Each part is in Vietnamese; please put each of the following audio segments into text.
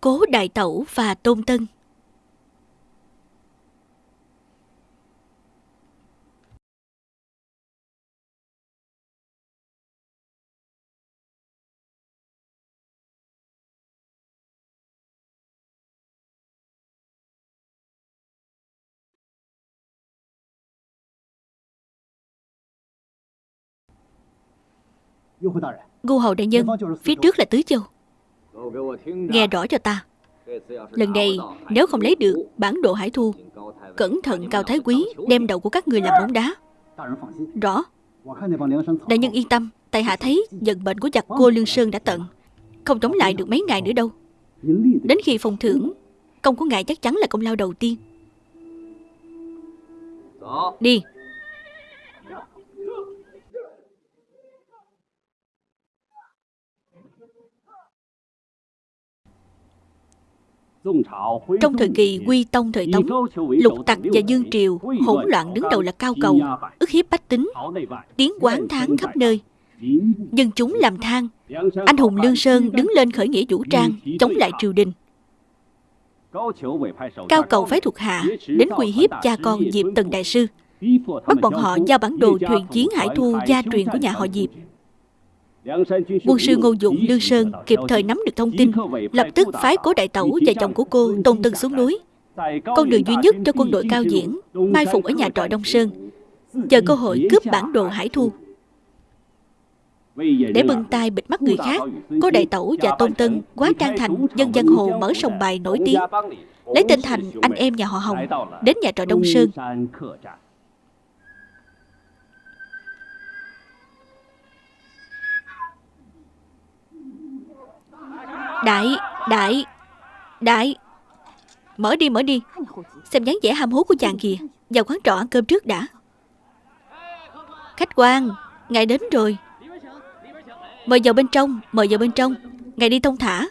Cố Đại Tẩu và Tôn Tân. Ngu hầu đại nhân Phía trước là Tứ Châu Nghe rõ cho ta. Lần này nếu không lấy được bản đồ hải thu Cẩn thận Cao Thái Quý Đem đầu của các người làm bóng đá. Rõ. Đại nhân yên tâm Tại hạ thấy vận bệnh của giặc cô Lương Sơn đã tận. Không chống lại được mấy ngày nữa đâu. Đến khi phòng thưởng Công của ngài chắc chắn là công lao đầu tiên. Đi Trong thời kỳ Quy Tông thời Tống, lục tặc và dương triều hỗn loạn đứng đầu là cao cầu, ức hiếp bách tính, tiếng quán tháng khắp nơi. Dân chúng làm than, anh hùng Lương Sơn đứng lên khởi nghĩa vũ trang, chống lại triều đình. Cao cầu phái thuộc hạ đến uy hiếp cha con Diệp Tần Đại Sư, bắt bọn họ giao bản đồ thuyền chiến hải thu gia truyền của nhà họ Diệp Quân sư Ngô Dụng Lương Sơn kịp thời nắm được thông tin, Lập tức phái cố đại tẩu và chồng của cô Tôn Tân xuống núi. Con đường duy nhất cho quân đội cao diễn, Mai phục ở nhà trọ Đông Sơn. Chờ cơ hội cướp bản đồ Hải Thu. Để bưng tay bịt mắt người khác, Cố đại tẩu và Tôn Tân quá trang thành dân dân hồ mở sòng bài nổi tiếng. Lấy tên thành anh em nhà họ Hồng, Đến nhà trọ Đông Sơn. Đại, đại, đại. Mở đi, mở đi. Xem dáng vẻ ham hố của chàng kìa. Vào quán trọ ăn cơm trước đã. Khách quan, ngài đến rồi. Mời vào bên trong, mời vào bên trong. Ngài đi thông thả.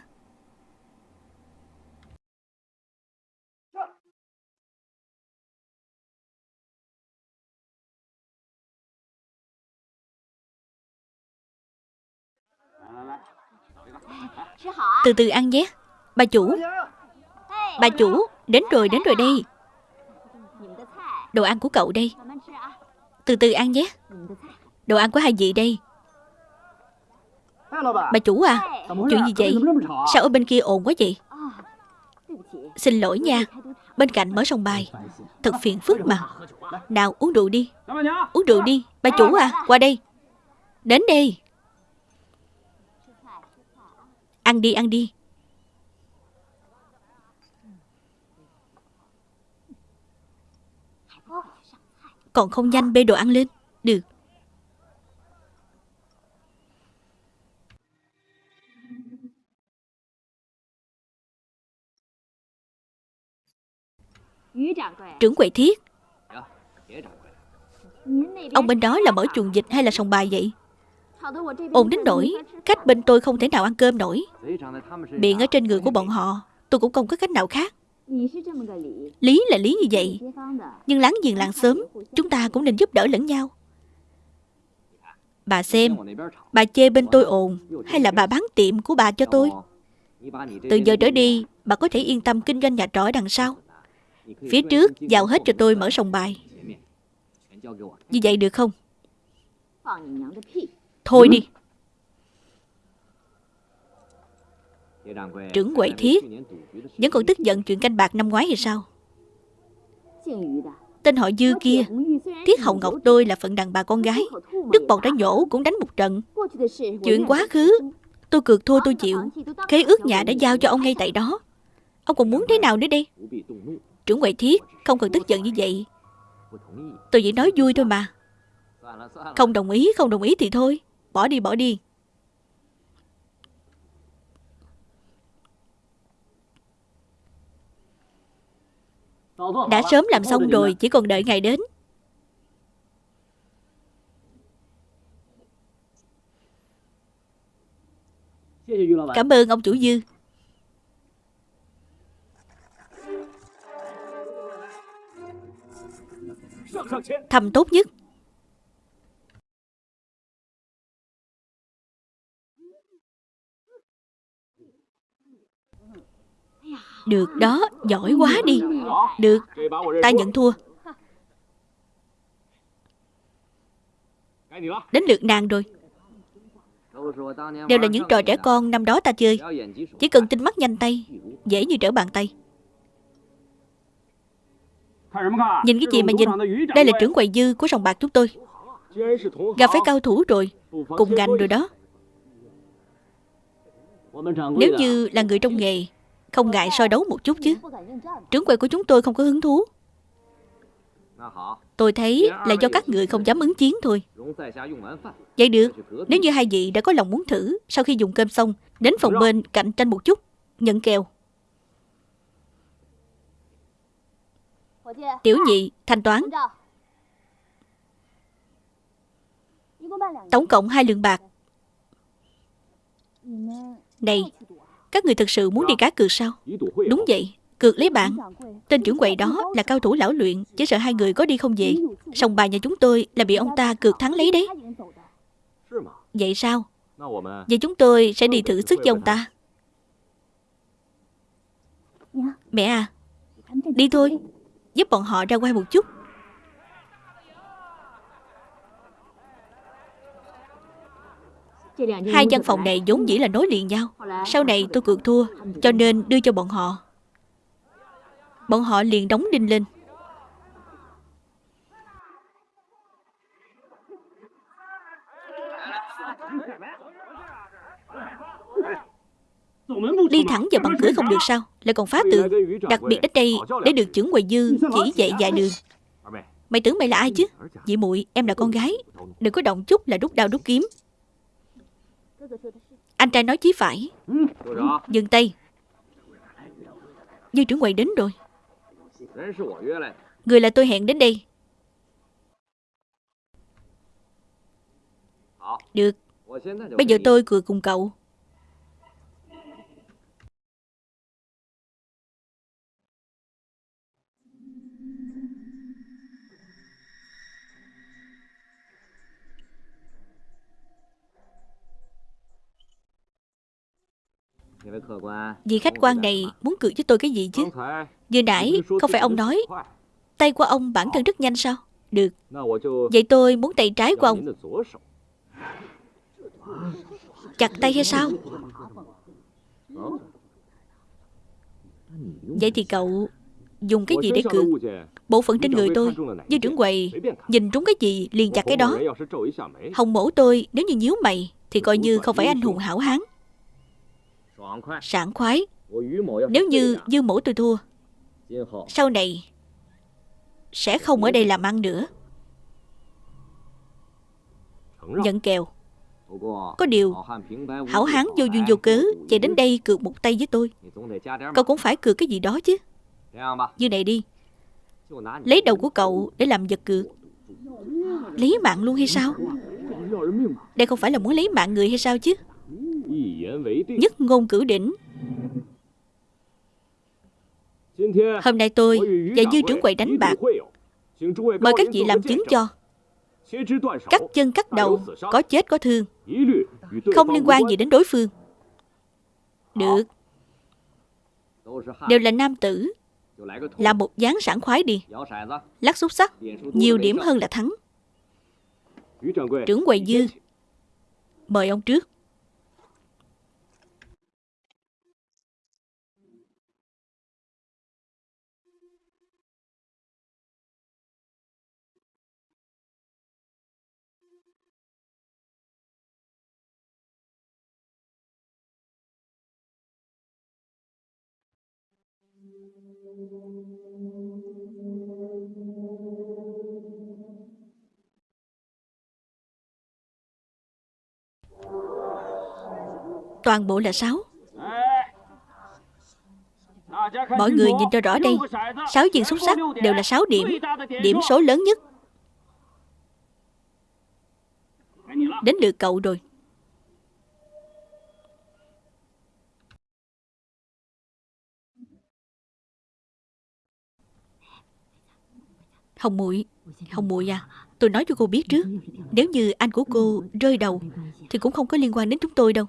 Từ từ ăn nhé. Bà chủ. Bà chủ, Đến rồi đến rồi đây. Đồ ăn của cậu đây. Từ từ ăn nhé. Đồ ăn của hai vị đây. Bà chủ à Chuyện gì vậy? Sao ở bên kia ồn quá vậy? Xin lỗi nha. Bên cạnh mở sông bài. Thật phiền phức mà. Nào, uống rượu đi. Uống rượu đi. Bà chủ à Qua đây. Đến đây. Ăn đi, ăn đi. Còn không nhanh bê đồ ăn lên. Được. Trưởng quầy thiết Ông bên đó là mở chuồng dịch hay là sòng bài vậy Ồn đến nỗi, Khách bên tôi không thể nào ăn cơm nổi. Miệng ở trên người của bọn họ, Tôi cũng không có cách nào khác. Lý là lý như vậy, Nhưng láng giềng làng sớm Chúng ta cũng nên giúp đỡ lẫn nhau. Bà xem, Bà chê bên tôi ồn, Hay là bà bán tiệm của bà cho tôi? Từ giờ trở đi, Bà có thể yên tâm kinh doanh nhà trọ đằng sau. Phía trước, giao hết cho tôi mở sòng bài. Như vậy được không? Thôi đi. Trưởng quậy thiết Vẫn còn tức giận chuyện canh bạc năm ngoái hay sao? Tên họ Dư kia Thiết Hậu Ngọc tôi là phận đàn bà con gái. Đức bọt đã nhổ cũng đánh một trận. Chuyện quá khứ Tôi cược thua tôi chịu. Khế ước nhà đã giao cho ông ngay tại đó. Ông còn muốn thế nào nữa đi Trưởng quậy thiết Không cần tức giận như vậy. Tôi chỉ nói vui thôi mà. Không đồng ý không đồng ý thì thôi Bỏ đi bỏ đi. Đã sớm làm xong rồi, Chỉ còn đợi ngày đến. Cảm ơn ông chủ dư. Thầm tốt nhất. Được đó, giỏi quá đi. Được, ta nhận thua. Đến lượt nàng rồi. Đều là những trò trẻ con năm đó ta chơi. Chỉ cần tinh mắt nhanh tay Dễ như trở bàn tay. Nhìn cái gì mà nhìn Đây là trưởng quầy dư của sòng bạc chúng tôi. Gặp phải cao thủ rồi Cùng ngành rồi đó. Nếu như là người trong nghề không ngại soi đấu một chút chứ. Trướng quầy của chúng tôi không có hứng thú. Tôi thấy là do các người không dám ứng chiến thôi. Vậy được, Nếu như hai vị đã có lòng muốn thử, Sau khi dùng cơm xong, Đến phòng bên cạnh tranh một chút, Nhận kèo. Tiểu nhị, thanh toán. Tổng cộng hai lượng bạc. Này các người thực sự muốn đi cá cược sao? Đúng vậy, Cược lấy bạn. Tên trưởng quầy đó là cao thủ lão luyện, Chỉ sợ hai người có đi không về. Sòng bài nhà chúng tôi là bị ông ta cược thắng lấy đấy. Vậy sao? Vậy chúng tôi sẽ đi thử sức cho ông ta. Mẹ à Đi thôi. Giúp bọn họ ra quay một chút. Hai văn phòng này vốn dĩ là nối liền nhau. Sau này tôi cược thua, Cho nên đưa cho bọn họ. Bọn họ liền đóng đinh lên. Đi thẳng vào bằng cửa không được sao? Lại còn phá tường. Đặc biệt đến đây, để được trưởng quầy dư chỉ dạy dạy đường. Mày tưởng mày là ai chứ? Dị muội, em là con gái. Đừng có động chút là rút đao rút kiếm. Anh trai nói chí phải. Dừng tay. Như trưởng quầy đến rồi. Người là tôi hẹn đến đây. Được. Bây giờ tôi cười cùng cậu. Vị khách quan này muốn cười với tôi cái gì chứ? Vừa nãy không phải ông nói, Tay của ông bản thân rất nhanh sao? Được. Vậy tôi muốn tay trái của ông. Chặt tay hay sao? Vậy thì cậu Dùng cái gì để cược Bộ phận trên người tôi, Như trưởng quầy, Nhìn trúng cái gì liền chặt cái đó. Hồng mổ tôi, nếu như nhíu mày, Thì coi như không phải anh hùng hảo hán. Sảng khoái Nếu như dư mổ tôi thua Sau này Sẽ không ở đây làm ăn nữa Nhận kèo Có điều Hảo hán vô duyên vô cớ Chạy đến đây cược một tay với tôi Cậu cũng phải cược cái gì đó chứ Như này đi Lấy đầu của cậu để làm vật cược Lấy mạng luôn hay sao Đây không phải là muốn lấy mạng người hay sao chứ Nhất ngôn cử đỉnh. Hôm nay tôi và dư trưởng quầy đánh bạc. Mời các vị làm chứng cho. Cắt chân cắt đầu Có chết có thương. Không liên quan gì đến đối phương. Được. Đều là nam tử. Làm một dáng sảng khoái đi. Lắc xúc sắc Nhiều điểm hơn là thắng. Trưởng quầy dư. Mời ông trước Toàn bộ là sáu. Mọi người nhìn cho rõ đây Sáu viên xúc sắc đều là sáu điểm Điểm số lớn nhất. Đến lượt cậu rồi. Hồng muội Hồng muội à Tôi nói cho cô biết trước, Nếu như anh của cô rơi đầu Thì cũng không có liên quan đến chúng tôi đâu.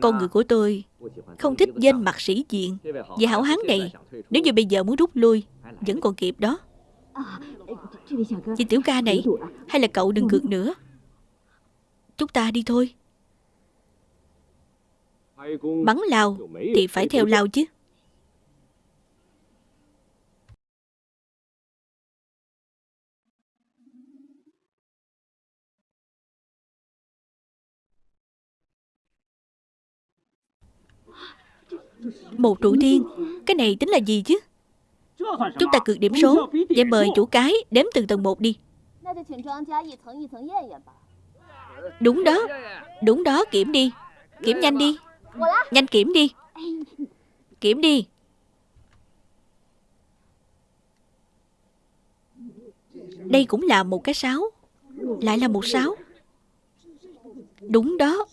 Con người của tôi không thích danh mặt sĩ diện Vì hảo hán này. Nếu như bây giờ muốn rút lui, Vẫn còn kịp đó. Chị tiểu ca này, Hay là cậu đừng cược nữa. Chúng ta đi thôi. Bắn lao Thì phải theo lao chứ. Một trụ tiên Cái này tính là gì chứ? Chúng ta cược điểm số Vậy mời chủ cái đếm từng tầng một đi. Đúng đó. Đúng đó, kiểm đi. Kiểm nhanh đi. Nhanh kiểm đi. Kiểm đi. Đây cũng là một cái sáo Lại là một sáo Đúng đó.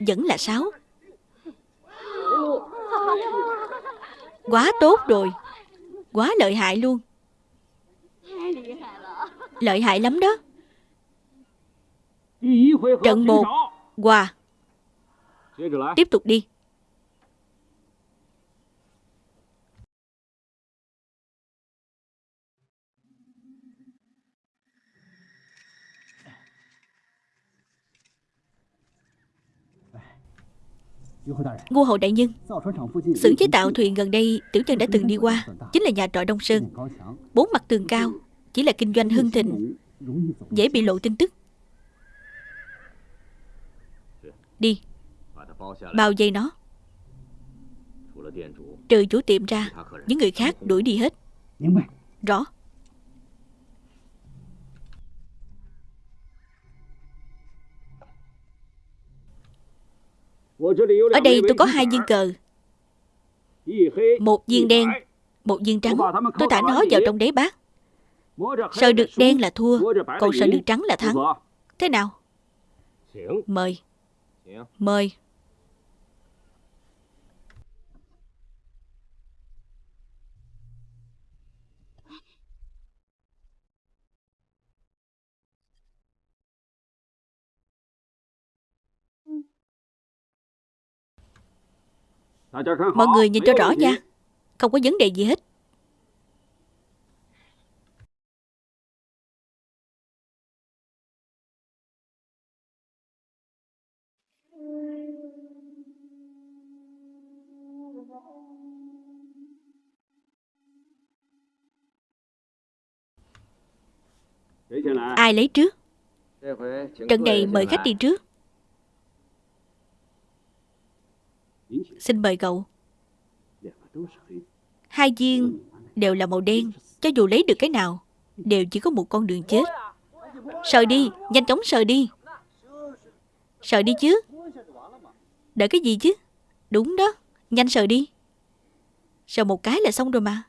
Vẫn là sáo Quá tốt rồi. Quá lợi hại luôn. Lợi hại lắm đó. Trận một Hòa Tiếp tục đi. Ngô hầu đại. Nhân. Xưởng chế tạo thuyền gần đây Tiểu nhân đã từng đi qua. Chính là nhà trọ Đông Sơn. Bốn mặt tường cao Chỉ là kinh doanh hưng thịnh. Dễ bị lộ tin tức. Đi. Bao dây nó. Trừ chủ tiệm ra Những người khác đuổi đi hết. Rõ Ở đây tôi có hai viên cờ. Một viên đen Một viên trắng. Tôi thả nó vào trong đế bát. Sờ được đen là thua. Còn sờ được trắng là thắng. Thế nào? Mời. Mời Mọi người nhìn cho rõ nha. Không có vấn đề gì hết. Ai lấy trước? Trận này mời khách đi trước Xin mời cậu. Hai viên đều là màu đen Cho dù lấy được cái nào Đều chỉ có một con đường chết. Sờ đi, nhanh chóng sờ đi. Sờ đi chứ. Đợi cái gì chứ? Đúng đó, nhanh sờ đi. Sờ một cái là xong rồi mà.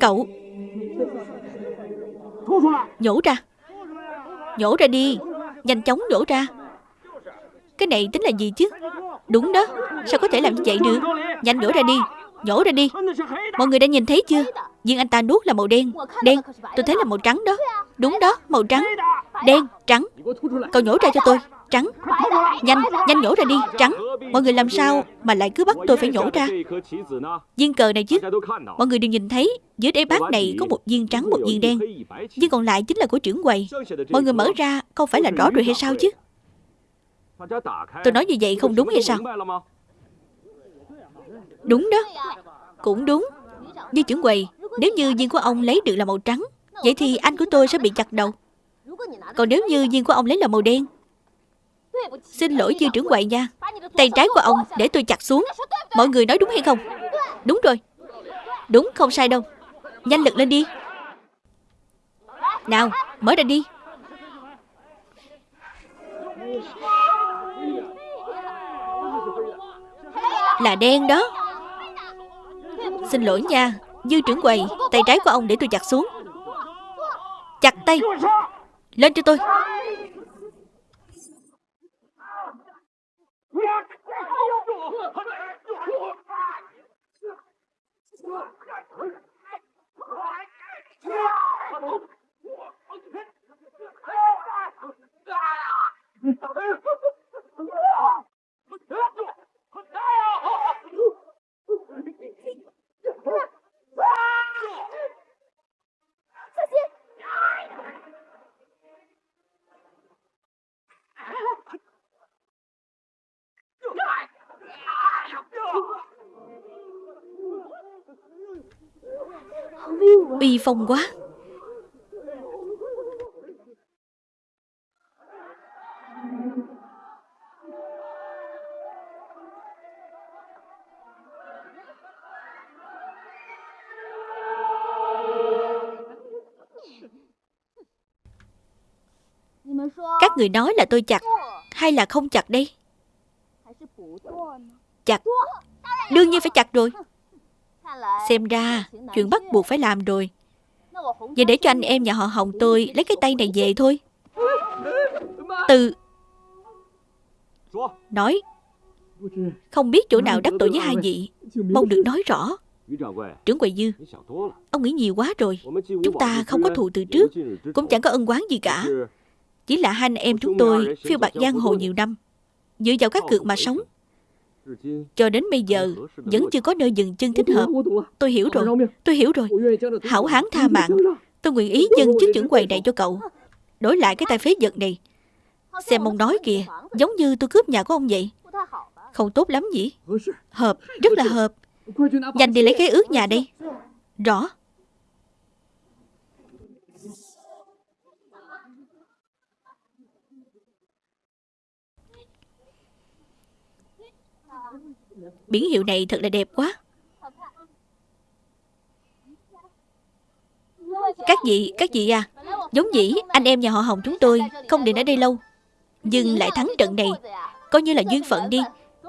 Cậu. Nhổ ra. Nhổ ra đi. Nhanh chóng nhổ ra. Cái này tính là gì chứ? Đúng đó. Sao có thể làm như vậy được? Nhanh nhổ ra đi. Nhổ ra đi. Mọi người đã nhìn thấy chưa? Nhưng anh ta nuốt là màu đen. Đen. Tôi thấy là màu trắng đó. Đúng đó, Màu trắng. Đen, Trắng. Cậu nhổ ra cho tôi. Trắng. Nhanh Nhanh nhổ ra đi, Trắng. Mọi người làm sao Mà lại cứ bắt tôi phải nhổ ra? Viên cờ này chứ. Mọi người đều nhìn thấy, Dưới đáy bát này có một viên trắng, một viên đen. Viên còn lại chính là của trưởng quầy. Mọi người mở ra, Không phải là rõ rồi hay sao chứ? Tôi nói như vậy không đúng hay sao? Đúng đó. Cũng đúng. Như trưởng quầy, Nếu như viên của ông lấy được là màu trắng, Vậy thì anh của tôi sẽ bị chặt đầu. Còn nếu như viên của ông lấy là màu đen Xin lỗi dư trưởng quầy nha. Tay trái của ông để tôi chặt xuống. Mọi người nói đúng hay không? Đúng rồi. Đúng không sai đâu. Nhanh lực lên đi. Nào mở ra đi. Là đen đó. Xin lỗi nha Dư trưởng quầy. Tay trái của ông để tôi chặt xuống. Tay. Lên cho tôi 放心。Bi phong quá. Các người nói là tôi chặt Hay là không chặt đây? Chặt. Đương nhiên phải chặt rồi. Xem ra, chuyện bắt buộc phải làm rồi. Vậy để cho anh em nhà họ Hồng tôi Lấy cái tay này về thôi. Từ. Nói. Không biết chỗ nào đắc tội với hai vị. Mong được nói rõ. Trưởng quầy dư, Ông nghĩ nhiều quá rồi. Chúng ta không có thù từ trước, Cũng chẳng có ân oán gì cả. Chỉ là hai anh em chúng tôi Phiêu bạc giang hồ nhiều năm. Dựa vào các cược mà sống cho đến bây giờ, Vẫn chưa có nơi dừng chân thích hợp. Tôi hiểu rồi, Tôi hiểu rồi. Hảo hán tha mạng. Tôi nguyện ý dân chức trưởng quầy này cho cậu. Đổi lại cái tay phế vật này. Xem ông nói kìa, Giống như tôi cướp nhà của ông vậy. Không tốt lắm nhỉ? Hợp, Rất là hợp. Nhanh đi lấy cái ước nhà đây. Rõ. Biển hiệu này thật là đẹp quá. Các vị, các vị à Giống dĩ anh em nhà họ Hồng chúng tôi Không định ở đây lâu. Nhưng lại thắng trận này Coi như là duyên phận đi.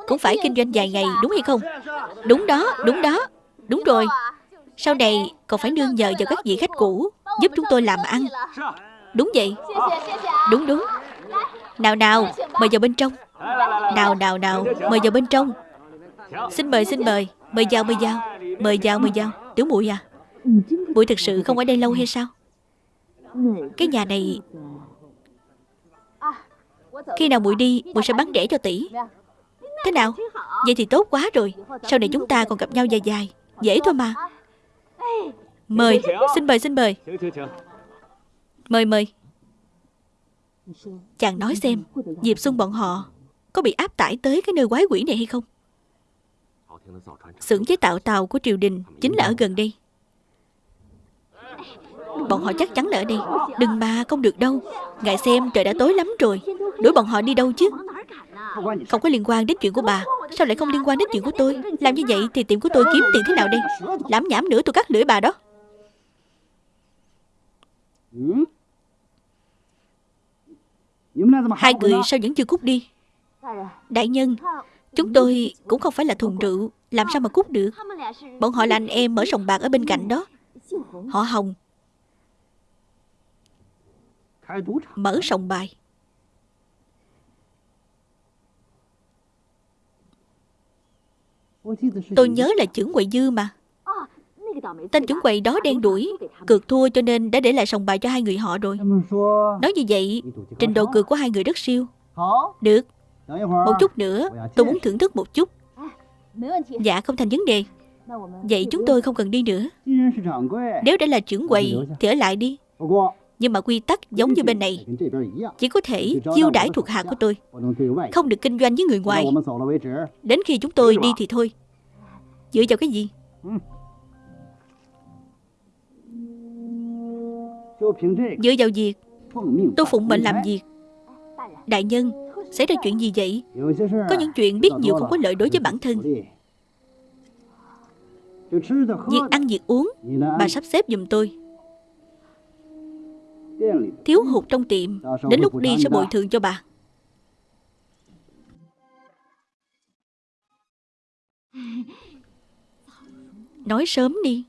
Cũng phải kinh doanh vài ngày đúng hay không? Đúng đó, đúng đó Đúng rồi. Sau này còn phải nương nhờ vào các vị khách cũ Giúp chúng tôi làm ăn. Đúng vậy. Đúng đúng. Nào nào, mời vào bên trong. Nào nào nào, mời vào bên trong. Xin mời xin mời. Mời vào mời vào. Mời vào mời vào. Tiểu muội à. Muội thực sự không ở đây lâu hay sao? Cái nhà này, Khi nào muội đi, muội sẽ bán rẻ cho tỷ. Thế nào? Vậy thì tốt quá rồi. Sau này chúng ta còn gặp nhau dài dài. Dễ thôi mà. Mời. Xin mời xin mời. Mời mời. Chàng nói xem, Diệp Xuân bọn họ Có bị áp tải tới cái nơi quái quỷ này hay không? Xưởng chế tạo tàu của triều đình Chính là ở gần đây. Bọn họ chắc chắn là ở đây. Đừng mà không được đâu. Ngài xem trời đã tối lắm rồi. Đuổi bọn họ đi đâu chứ? Không có liên quan đến chuyện của bà. Sao lại không liên quan đến chuyện của tôi? Làm như vậy thì tiệm của tôi kiếm tiền thế nào đây? Lãm nhảm nữa tôi cắt lưỡi bà đó. Hai người sao vẫn chưa cút đi. Đại nhân Chúng tôi cũng không phải là thùng rượu, Làm sao mà cút được? Bọn họ là anh em mở sòng bạc ở bên cạnh đó. Họ Hồng, Mở sòng bài. Tôi nhớ là trưởng quầy dư mà. Tên trưởng quầy đó đen đuổi Cược thua cho nên đã để lại sòng bài cho hai người họ rồi. Nói như vậy, Trình độ cược của hai người rất siêu. Được. Một chút nữa tôi muốn thưởng thức một chút. Dạ không thành vấn đề. Vậy chúng tôi không cần đi nữa. Nếu đã là trưởng quầy Thì ở lại đi. Nhưng mà quy tắc giống như bên này. Chỉ có thể chiêu đãi thuộc hạ của tôi. Không được kinh doanh với người ngoài. Đến khi chúng tôi đi thì thôi. Dựa vào cái gì? Dựa vào việc Tôi phụng mệnh làm việc. Đại nhân Xảy ra chuyện gì vậy? Có những chuyện biết nhiều không có lợi đối với bản thân. Việc ăn việc uống Bà sắp xếp giùm tôi. Thiếu hụt trong tiệm Đến lúc đi sẽ bồi thường cho bà. Nói sớm đi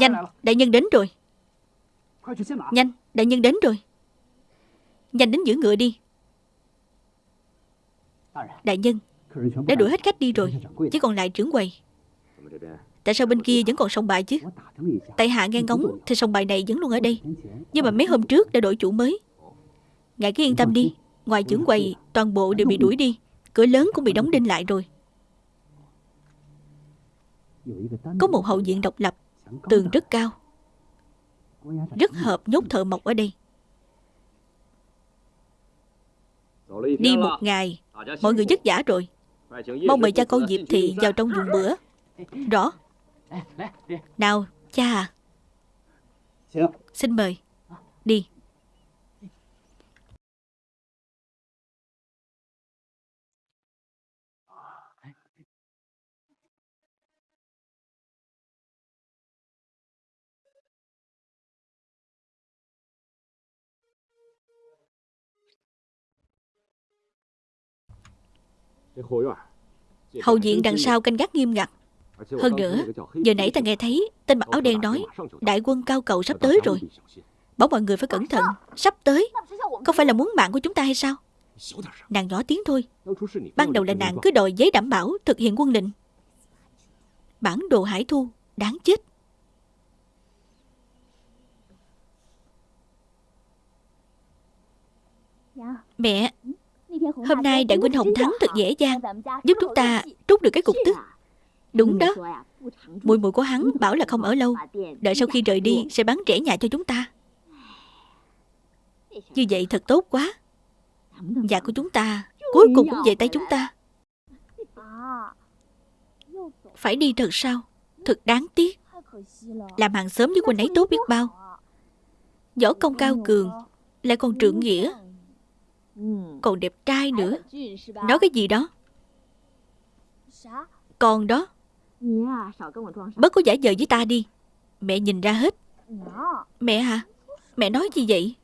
Nhanh, đại nhân đến rồi. Nhanh, đại nhân đến rồi. Nhanh đến giữ ngựa đi. Đại nhân Đã đuổi hết khách đi rồi Chỉ còn lại trưởng quầy. Tại sao bên kia vẫn còn sông bài chứ? Tại hạ nghe ngóng Thì sông bài này vẫn luôn ở đây. Nhưng mà mấy hôm trước đã đổi chủ mới. Ngài cứ yên tâm đi Ngoài trưởng quầy Toàn bộ đều bị đuổi đi. Cửa lớn cũng bị đóng đinh lại rồi. Có một hậu viện độc lập. Tường rất cao. Rất hợp nhốt thợ mộc ở đây. Đi một ngày Mọi người vất vả rồi. Mong mời cha con Diệp Thị vào trong dùng bữa. Rõ. Nào cha à. Xin mời. Đi Hậu viện đằng sau canh gác nghiêm ngặt Hơn nữa Giờ nãy ta nghe thấy Tên mặc áo đen nói Đại quân cao cầu sắp tới rồi Bảo mọi người phải cẩn thận Sắp tới Không phải là muốn mạng của chúng ta hay sao Nàng nhỏ tiếng thôi Ban đầu là nàng cứ đòi giấy đảm bảo Thực hiện quân lệnh Bản đồ hải thu Đáng chết Mẹ Hôm nay đại huynh Hồng Thắng thật dễ dàng, Giúp chúng ta trút được cái cục tức. Đúng đó. Mùi mùi của hắn bảo là không ở lâu, Đợi sau khi rời đi sẽ bán rẻ nhà cho chúng ta. Như vậy thật tốt quá. Nhà của chúng ta Cuối cùng cũng về tay chúng ta. Phải đi thật sao? Thật đáng tiếc. Làm hàng xóm với quân ấy tốt biết bao. Võ công cao cường, Lại còn trượng nghĩa còn đẹp trai nữa. Nói cái gì đó? Con đó. Bớt có giả vờ với ta đi. Mẹ nhìn ra hết. Mẹ hả? Mẹ nói gì vậy?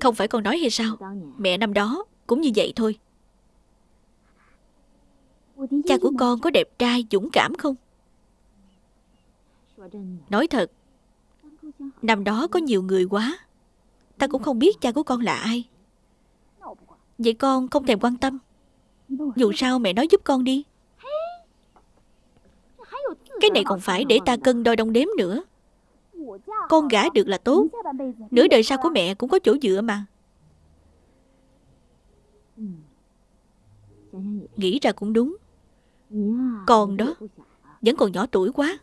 Không phải con nói hay sao? Mẹ năm đó cũng như vậy thôi. Cha của con có đẹp trai dũng cảm không? Nói thật Năm đó có nhiều người quá Ta cũng không biết cha của con là ai. Vậy con không thèm quan tâm. Dù sao mẹ nói giúp con đi. Cái này còn phải để ta cân đo đong đếm nữa. Con gả được là tốt. Nửa đời sau của mẹ cũng có chỗ dựa mà. Nghĩ ra cũng đúng. Con đó Vẫn còn nhỏ tuổi quá.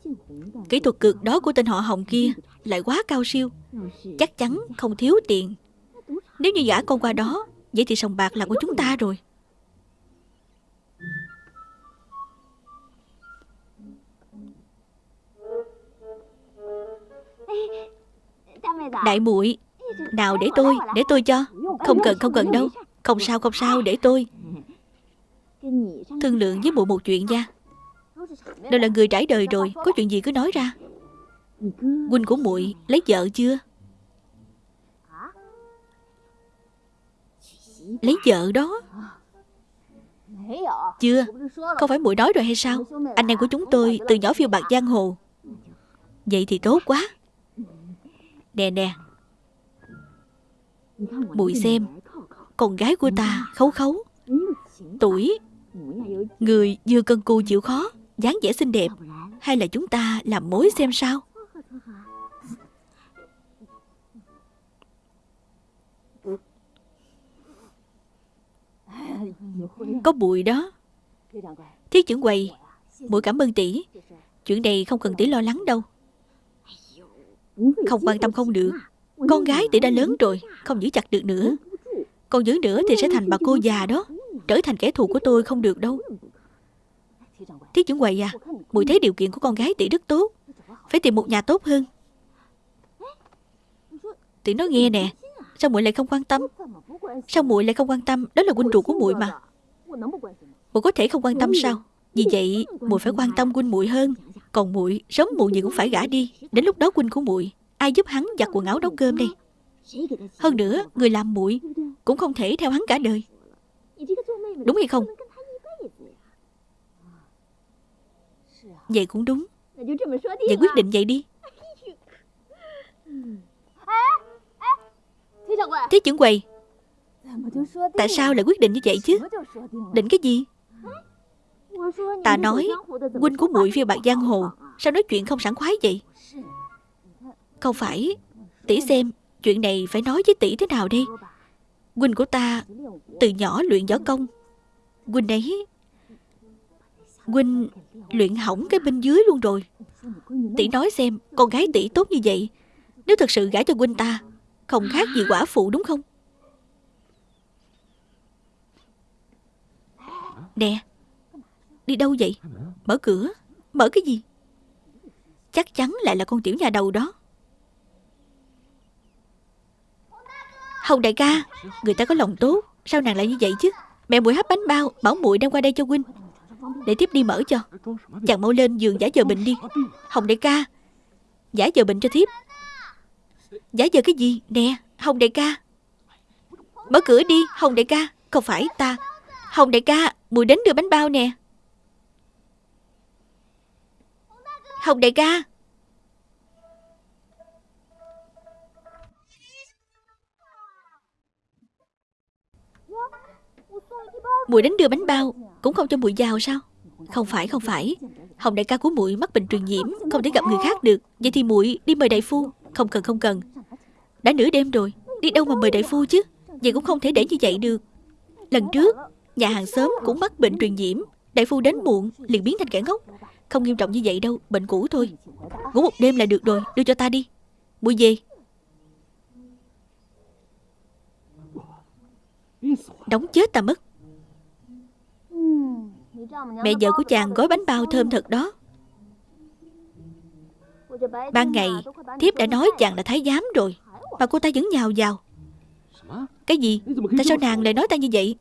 Kỹ thuật cực đó của tên họ Hồng kia Lại quá cao siêu. Chắc chắn không thiếu tiền. Nếu như giả con qua đó, Vậy thì sòng bạc là của chúng ta rồi. Đại muội, Nào để tôi Để tôi cho. Không cần không cần đâu. Không sao không sao, để tôi. Thương lượng với muội một chuyện nha. Đều là người trải đời rồi, Có chuyện gì cứ nói ra. Huynh của muội lấy vợ chưa? Lấy vợ đó. Chưa? Không phải muội đói rồi hay sao? Anh em của chúng tôi từ nhỏ phiêu bạc giang hồ. Vậy thì tốt quá. Nè nè. Muội xem, Con gái của ta khấu khấu. Tuổi, Người vừa cần cù chịu khó, dáng vẻ xinh đẹp, Hay là chúng ta làm mối xem sao? Có bụi đó. Thiết trưởng quầy Bụi cảm ơn tỷ. Chuyện này không cần tỷ lo lắng đâu. Không quan tâm không được. Con gái tỷ đã lớn rồi, Không giữ chặt được nữa. Còn giữ nữa thì sẽ thành bà cô già đó, Trở thành kẻ thù của tôi không được đâu. Thiết trưởng quầy à Mùi thấy điều kiện của con gái tỷ rất tốt. Phải tìm một nhà tốt hơn. Tỷ nói nghe nè Sao muội lại không quan tâm? Sao muội lại không quan tâm? Đó là huynh ruột của muội mà. Muội có thể không quan tâm sao? Vì vậy, muội phải quan tâm huynh muội hơn. Còn muội, sớm muội gì cũng phải gả đi. Đến lúc đó huynh của muội, Ai giúp hắn giặt quần áo nấu cơm đây? Hơn nữa, người làm muội Cũng không thể theo hắn cả đời. Đúng hay không? Vậy cũng đúng. Vậy quyết định vậy đi. Thế trưởng quầy Tại sao lại quyết định như vậy chứ? Định cái gì? Ta nói Huynh của muội phiêu bạc giang hồ Sao nói chuyện không sẵn khoái vậy? Không phải Tỷ xem Chuyện này phải nói với tỷ thế nào đi Huynh của ta Từ nhỏ luyện võ công. Huynh ấy Huynh luyện hỏng cái bên dưới luôn rồi. Tỷ nói xem Con gái tỷ tốt như vậy Nếu thật sự gả cho Huynh ta Không khác gì quả phụ đúng không? Nè Đi đâu vậy? Mở cửa. Mở cái gì? Chắc chắn lại là con tiểu nhà đầu đó. Hồng đại ca Người ta có lòng tốt. Sao nàng lại như vậy chứ? Mẹ muội hấp bánh bao Bảo muội đem qua đây cho huynh. Để tiếp đi mở cho. Chàng mau lên giường giả giờ bệnh đi. Hồng đại ca Giả giờ bệnh cho thiếp Giả giờ cái gì? Nè, Hồng đại ca. Mở cửa đi, Hồng đại ca. Không phải ta. Hồng đại ca, Mùi đến đưa bánh bao nè. Hồng đại ca. Mùi đến đưa bánh bao Cũng không cho mùi vào sao? Không phải không phải. Hồng đại ca của muội mắc bệnh truyền nhiễm, Không thể gặp người khác được. Vậy thì muội đi mời đại phu. Không cần không cần. Đã nửa đêm rồi, Đi đâu mà mời đại phu chứ? Vậy cũng không thể để như vậy được. Lần trước, Nhà hàng xóm cũng mắc bệnh truyền nhiễm. Đại phu đến muộn, liền biến thành kẻ ngốc. Không nghiêm trọng như vậy đâu, Bệnh cũ thôi. Ngủ một đêm là được rồi, Đưa cho ta đi. Mua về. Đóng chết ta mất. Mẹ vợ của chàng gói bánh bao thơm thật đó. Ban ngày, Thiếp đã nói chàng là thái giám rồi, Mà cô ta vẫn nhào vào. Cái gì? Tại sao nàng lại nói ta như vậy?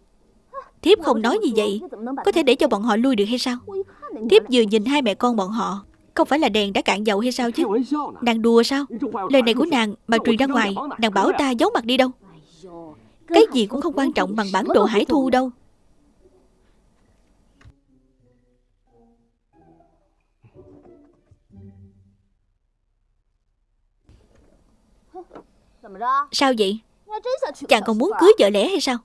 Thiếp không nói như vậy, Có thể để cho bọn họ lui được hay sao? Thiếp vừa nhìn hai mẹ con bọn họ, Không phải là đèn đã cạn dầu hay sao chứ? Nàng đùa sao? Lời này của nàng mà truyền ra ngoài, Nàng bảo ta giấu mặt đi đâu. Cái gì cũng không quan trọng bằng bản đồ hải thu đâu. Sao vậy? Chàng còn muốn cưới vợ lẽ hay sao?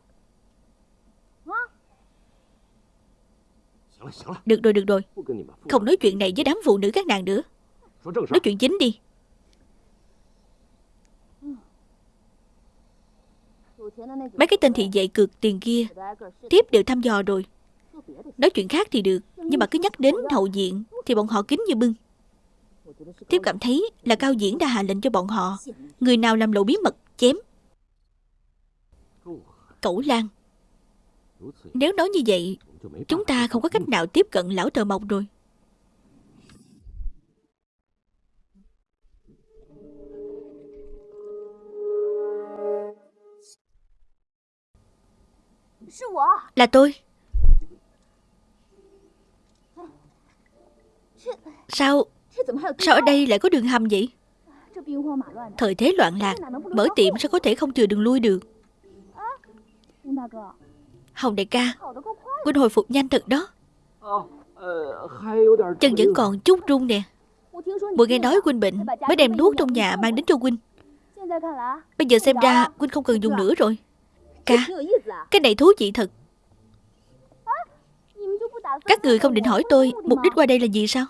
Được rồi được rồi. Không nói chuyện này với đám phụ nữ các nàng nữa. Nói chuyện chính đi. Mấy cái tên thị vệ cực tiền kia Tiếp đều thăm dò rồi. Nói chuyện khác thì được Nhưng mà cứ nhắc đến hậu diện Thì bọn họ kính như bưng Tiếp cảm thấy là Cao Diễn đã hạ lệnh cho bọn họ. Người nào làm lộ bí mật, chém. Cẩu Lan. Nếu nói như vậy, Chúng ta không có cách nào tiếp cận lão tờ mộc rồi. Là tôi. Sao Sao ở đây lại có đường hầm vậy? Thời thế loạn lạc Mở tiệm sao có thể không chừa đường lui được? Hồng đại ca Huynh hồi phục nhanh thật đó. Chân vẫn còn chút run nè. Mùi nghe nói Huynh bệnh Mới đem thuốc trong nhà mang đến cho Huynh Bây giờ xem ra Huynh không cần dùng nữa rồi. Ca Cái này thú vị thật. Các người không định hỏi tôi Mục đích qua đây là gì sao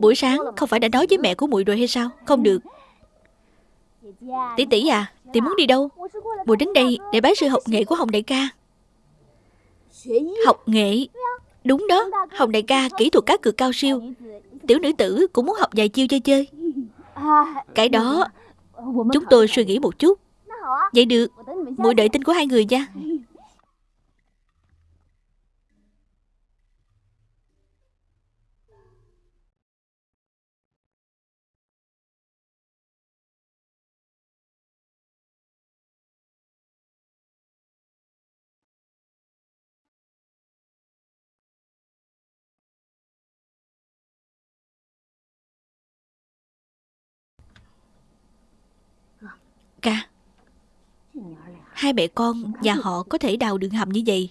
Buổi sáng không phải đã nói với mẹ của muội rồi hay sao? Không được. Tỷ tỷ à Tỷ muốn đi đâu? Muội đến đây để bái sư học nghệ của Hồng đại ca. Học nghệ? Đúng đó, Hồng đại ca kỹ thuật cá cược cao siêu. Tiểu nữ tử cũng muốn học vài chiêu chơi chơi. Cái đó, Chúng tôi suy nghĩ một chút. Vậy được Muội đợi tin của hai người nha. Ca. Hai mẹ con nhà họ có thể đào đường hầm như vậy.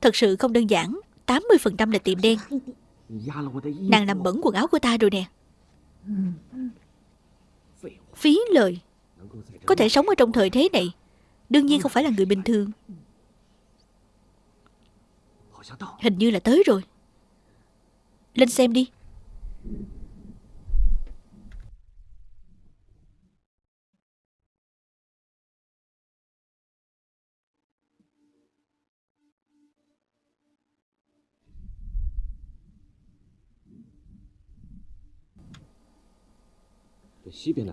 Thật sự không đơn giản 80% là tiệm đen. Nàng làm bẩn quần áo của ta rồi nè. Phí lời. Có thể sống ở trong thời thế này, Đương nhiên không phải là người bình thường. Hình như là tới rồi. Lên xem đi.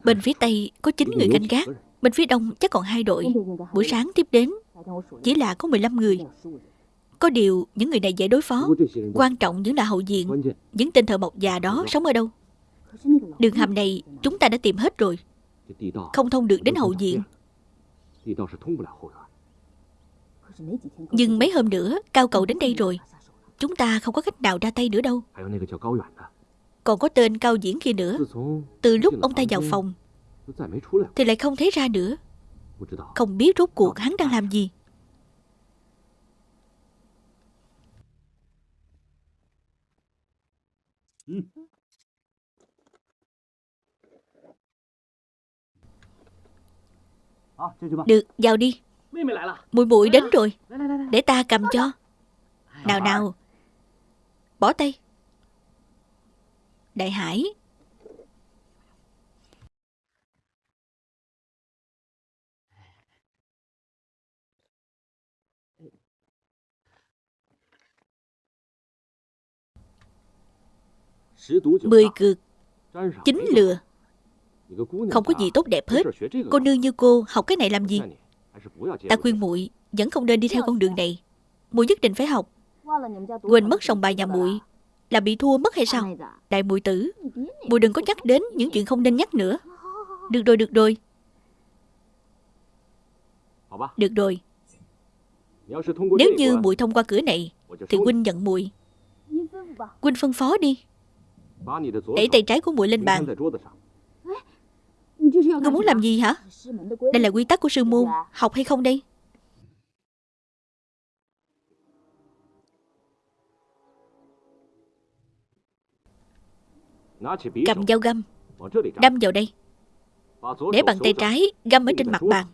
Bên phía Tây có 9 người canh gác, Bên phía Đông chắc còn hai đội. Buổi sáng tiếp đến, Chỉ là có 15 người. Có điều những người này dễ đối phó, Quan trọng vẫn là hậu diện. Những tên thợ mộc già đó sống ở đâu? Đường hầm này chúng ta đã tìm hết rồi. Không thông được đến hậu diện. Nhưng mấy hôm nữa, Cao cầu đến đây rồi. Chúng ta không có cách nào ra tay nữa đâu còn có tên cao diễn kia nữa. Từ lúc ông ta vào phòng Thì lại không thấy ra nữa. Không biết rốt cuộc hắn đang làm gì. Được, vào đi. Mùi bụi đến rồi. Để ta cầm cho. Nào nào. Bỏ tay Đại Hải. Mười cực Chính lừa. Không có gì tốt đẹp hết. Cô nương như cô học cái này làm gì? Ta khuyên muội Vẫn không nên đi theo con đường này. Muội nhất định phải học. Quên mất sòng bài nhà muội là bị thua mất hay sao? Đại mùi tử Mùi đừng có nhắc đến những chuyện không nên nhắc nữa. Được rồi được rồi. Được rồi. Nếu như mùi thông qua cửa này Thì huynh nhận mùi. Huynh phân phó đi. Đẩy tay trái của mùi lên bàn. Ngươi muốn làm gì hả? Đây là quy tắc của sư môn. Học hay không đây Cầm dao găm. Đâm vào đây. Để bằng tay trái găm ở trên mặt bàn.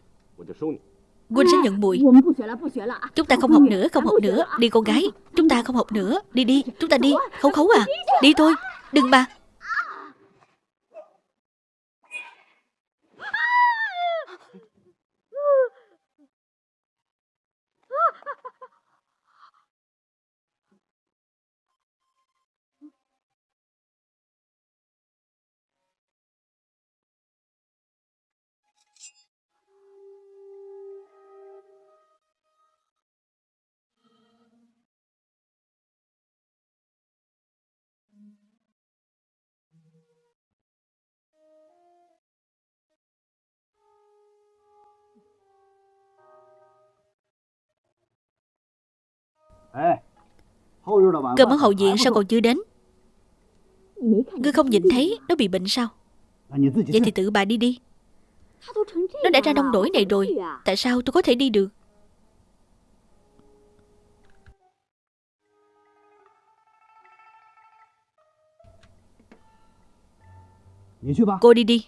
Quân sẽ nhận mùi. Chúng ta không học nữa, không học nữa. Đi con gái, chúng ta không học nữa. Đi đi, chúng ta đi, khấu khấu à. Đi thôi, đừng mà Cơm ở hậu viện, sao còn chưa đến? Ngươi không nhìn thấy Nó bị bệnh sao? Vậy thì tự bà đi đi. Nó đã ra nông nổi này rồi, Tại sao tôi có thể đi được? Cô đi đi.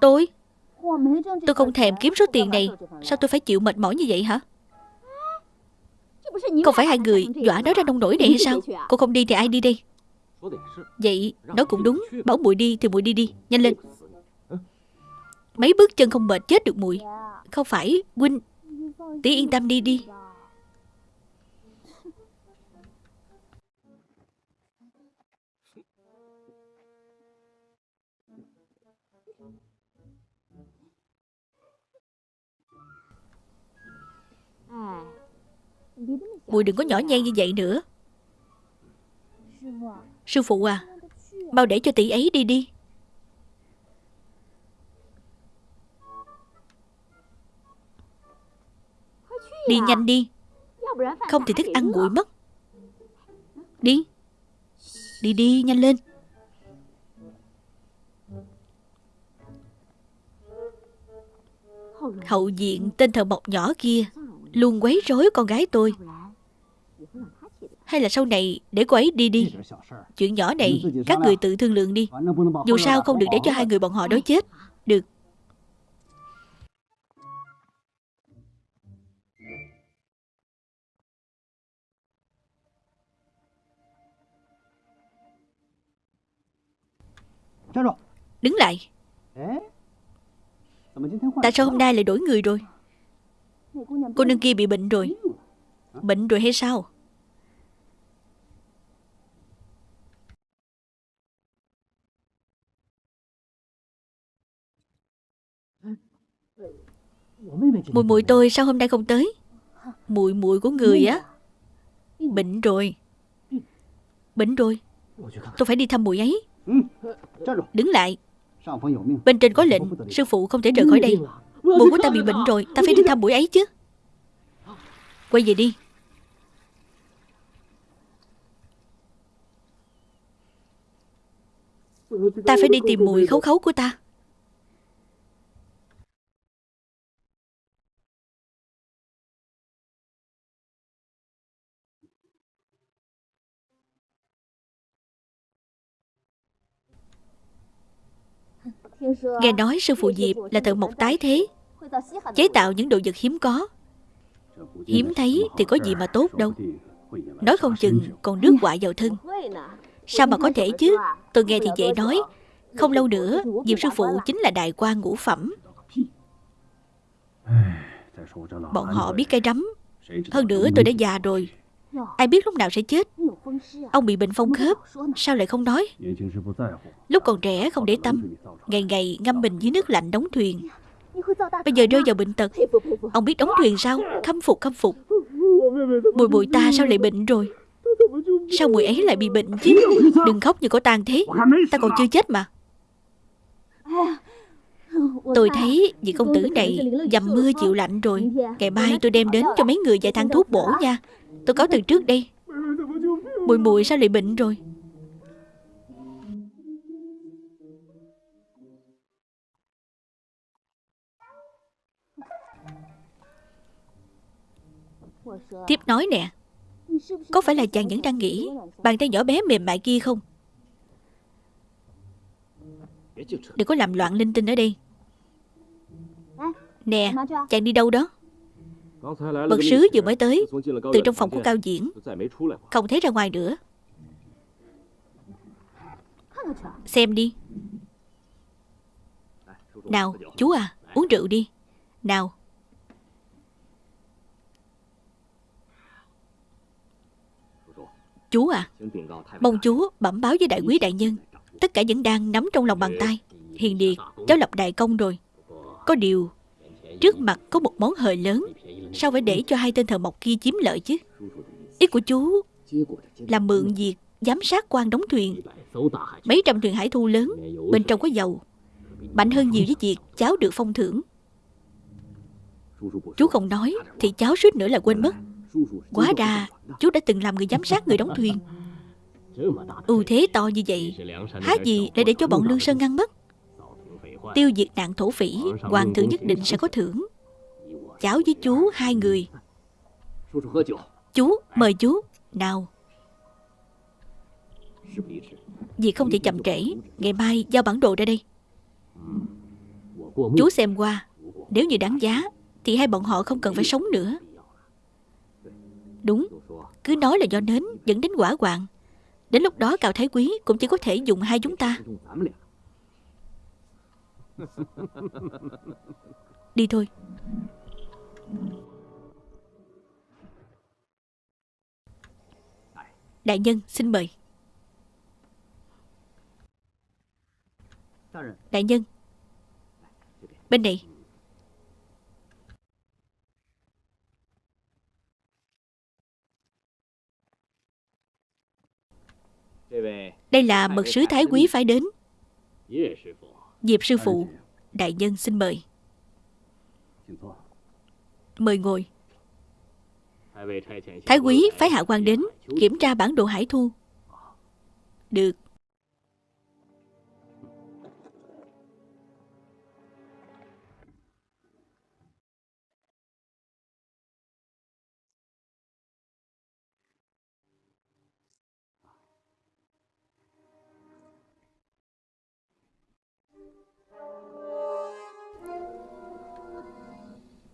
Tôi? Tôi không thèm kiếm số tiền này. Sao tôi phải chịu mệt mỏi như vậy hả? Không phải hai người dọa nó ra nông nổi này hay sao? Cô không đi thì ai đi đây? Vậy nói cũng đúng. Bảo muội đi thì muội đi đi. Nhanh lên. Mấy bước chân không mệt chết được muội Không phải Huynh Tí yên tâm đi đi. Mùi đừng có nhỏ nhen như vậy nữa. Sư phụ à Mau để cho tỷ ấy đi đi. Đi nhanh đi. Không thì thức ăn nguội mất. Đi. Đi đi, nhanh lên. Hậu diện tên thợ mộc nhỏ kia Luôn quấy rối con gái tôi. Hay là sau này, để cô ấy đi đi. Chuyện nhỏ này, các người tự thương lượng đi. Dù sao không được để cho hai người bọn họ đói chết. Được. Đứng lại. Tại sao hôm nay lại đổi người rồi? Cô nương kia bị bệnh rồi. Bệnh rồi hay sao? Mùi mùi tôi sao hôm nay không tới? Mùi mùi của người á. Bệnh rồi. Bệnh rồi. Tôi phải đi thăm mùi ấy. Đứng lại. Bên trên có lệnh, Sư phụ không thể rời khỏi đây. Mùi của ta bị bệnh rồi, Ta phải đi thăm mùi ấy chứ. Quay về đi. Ta phải đi tìm mùi khấu khấu của ta. Nghe nói sư phụ Diệp là thợ mộc tái thế, Chế tạo những đồ vật hiếm có. Hiếm thấy thì có gì mà tốt đâu. Nói không chừng còn nước họa vào thân. Sao mà có thể chứ? Tôi nghe thì dễ nói. Không lâu nữa, Diệp sư phụ chính là đại quan ngũ phẩm. Bọn họ biết cây rắm. Hơn nữa tôi đã già rồi. Ai biết lúc nào sẽ chết? Ông bị bệnh phong khớp. Sao lại không nói? Lúc còn trẻ không để tâm. Ngày ngày ngâm mình dưới nước lạnh đóng thuyền. Bây giờ rơi vào bệnh tật. Ông biết đóng thuyền sao? Khâm phục khâm phục. Bùi bùi ta sao lại bệnh rồi? Sao mùi ấy lại bị bệnh chứ? Đừng khóc như có tàn thế. Ta còn chưa chết mà. Tôi thấy vị công tử này dầm mưa chịu lạnh rồi. Ngày mai tôi đem đến cho mấy người vài thang thuốc bổ nha. Tôi có từ trước đây Mùi mùi sao lại bệnh rồi? Tiếp nói nè, Có phải là chàng vẫn đang nghĩ Bàn tay nhỏ bé mềm mại kia không? Đừng có làm loạn linh tinh ở đây. Nè, Chàng đi đâu đó? Bậc sứ vừa mới tới Từ trong phòng của Cao Diễn Không thấy ra ngoài nữa. Xem đi. Nào chú à Uống rượu đi. Nào. Chú à Mong chú bẩm báo với đại quý đại nhân. Tất cả vẫn đang nắm trong lòng bàn tay. Hiền Điệt Cháu lập đại công rồi. Có điều Trước mặt có một món hời lớn Sao phải để cho hai tên thợ mộc kia chiếm lợi chứ? Ý của chú Là mượn việc giám sát quan đóng thuyền. Mấy trăm thuyền hải thu lớn, Bên trong có dầu. Mạnh hơn nhiều với việc cháu được phong thưởng. Chú không nói, Thì cháu suýt nữa là quên mất. Quá ra chú đã từng làm người giám sát người đóng thuyền. Ưu thế to như vậy, há gì để để cho bọn lương sơn ngăn mất? Tiêu diệt nạn thổ phỉ, hoàng thượng nhất định sẽ có thưởng cháu với chú, hai người. Chú, mời chú. Nào. Việc không thể chậm trễ. Ngày mai giao bản đồ ra đây. Chú xem qua. Nếu như đáng giá, Thì hai bọn họ không cần phải sống nữa. Đúng. Cứ nói là do nến dẫn đến quả hoạn Đến lúc đó cào Thái Quý Cũng chỉ có thể dùng hai chúng ta. Đi thôi. Đại nhân, xin mời. Đại nhân, Bên này. Đây là mật sứ Thái Quý phải đến. Diệp sư phụ, Đại nhân xin mời. Mời ngồi. Thái quý phái hạ quan đến Kiểm tra bản đồ hải thu. Được.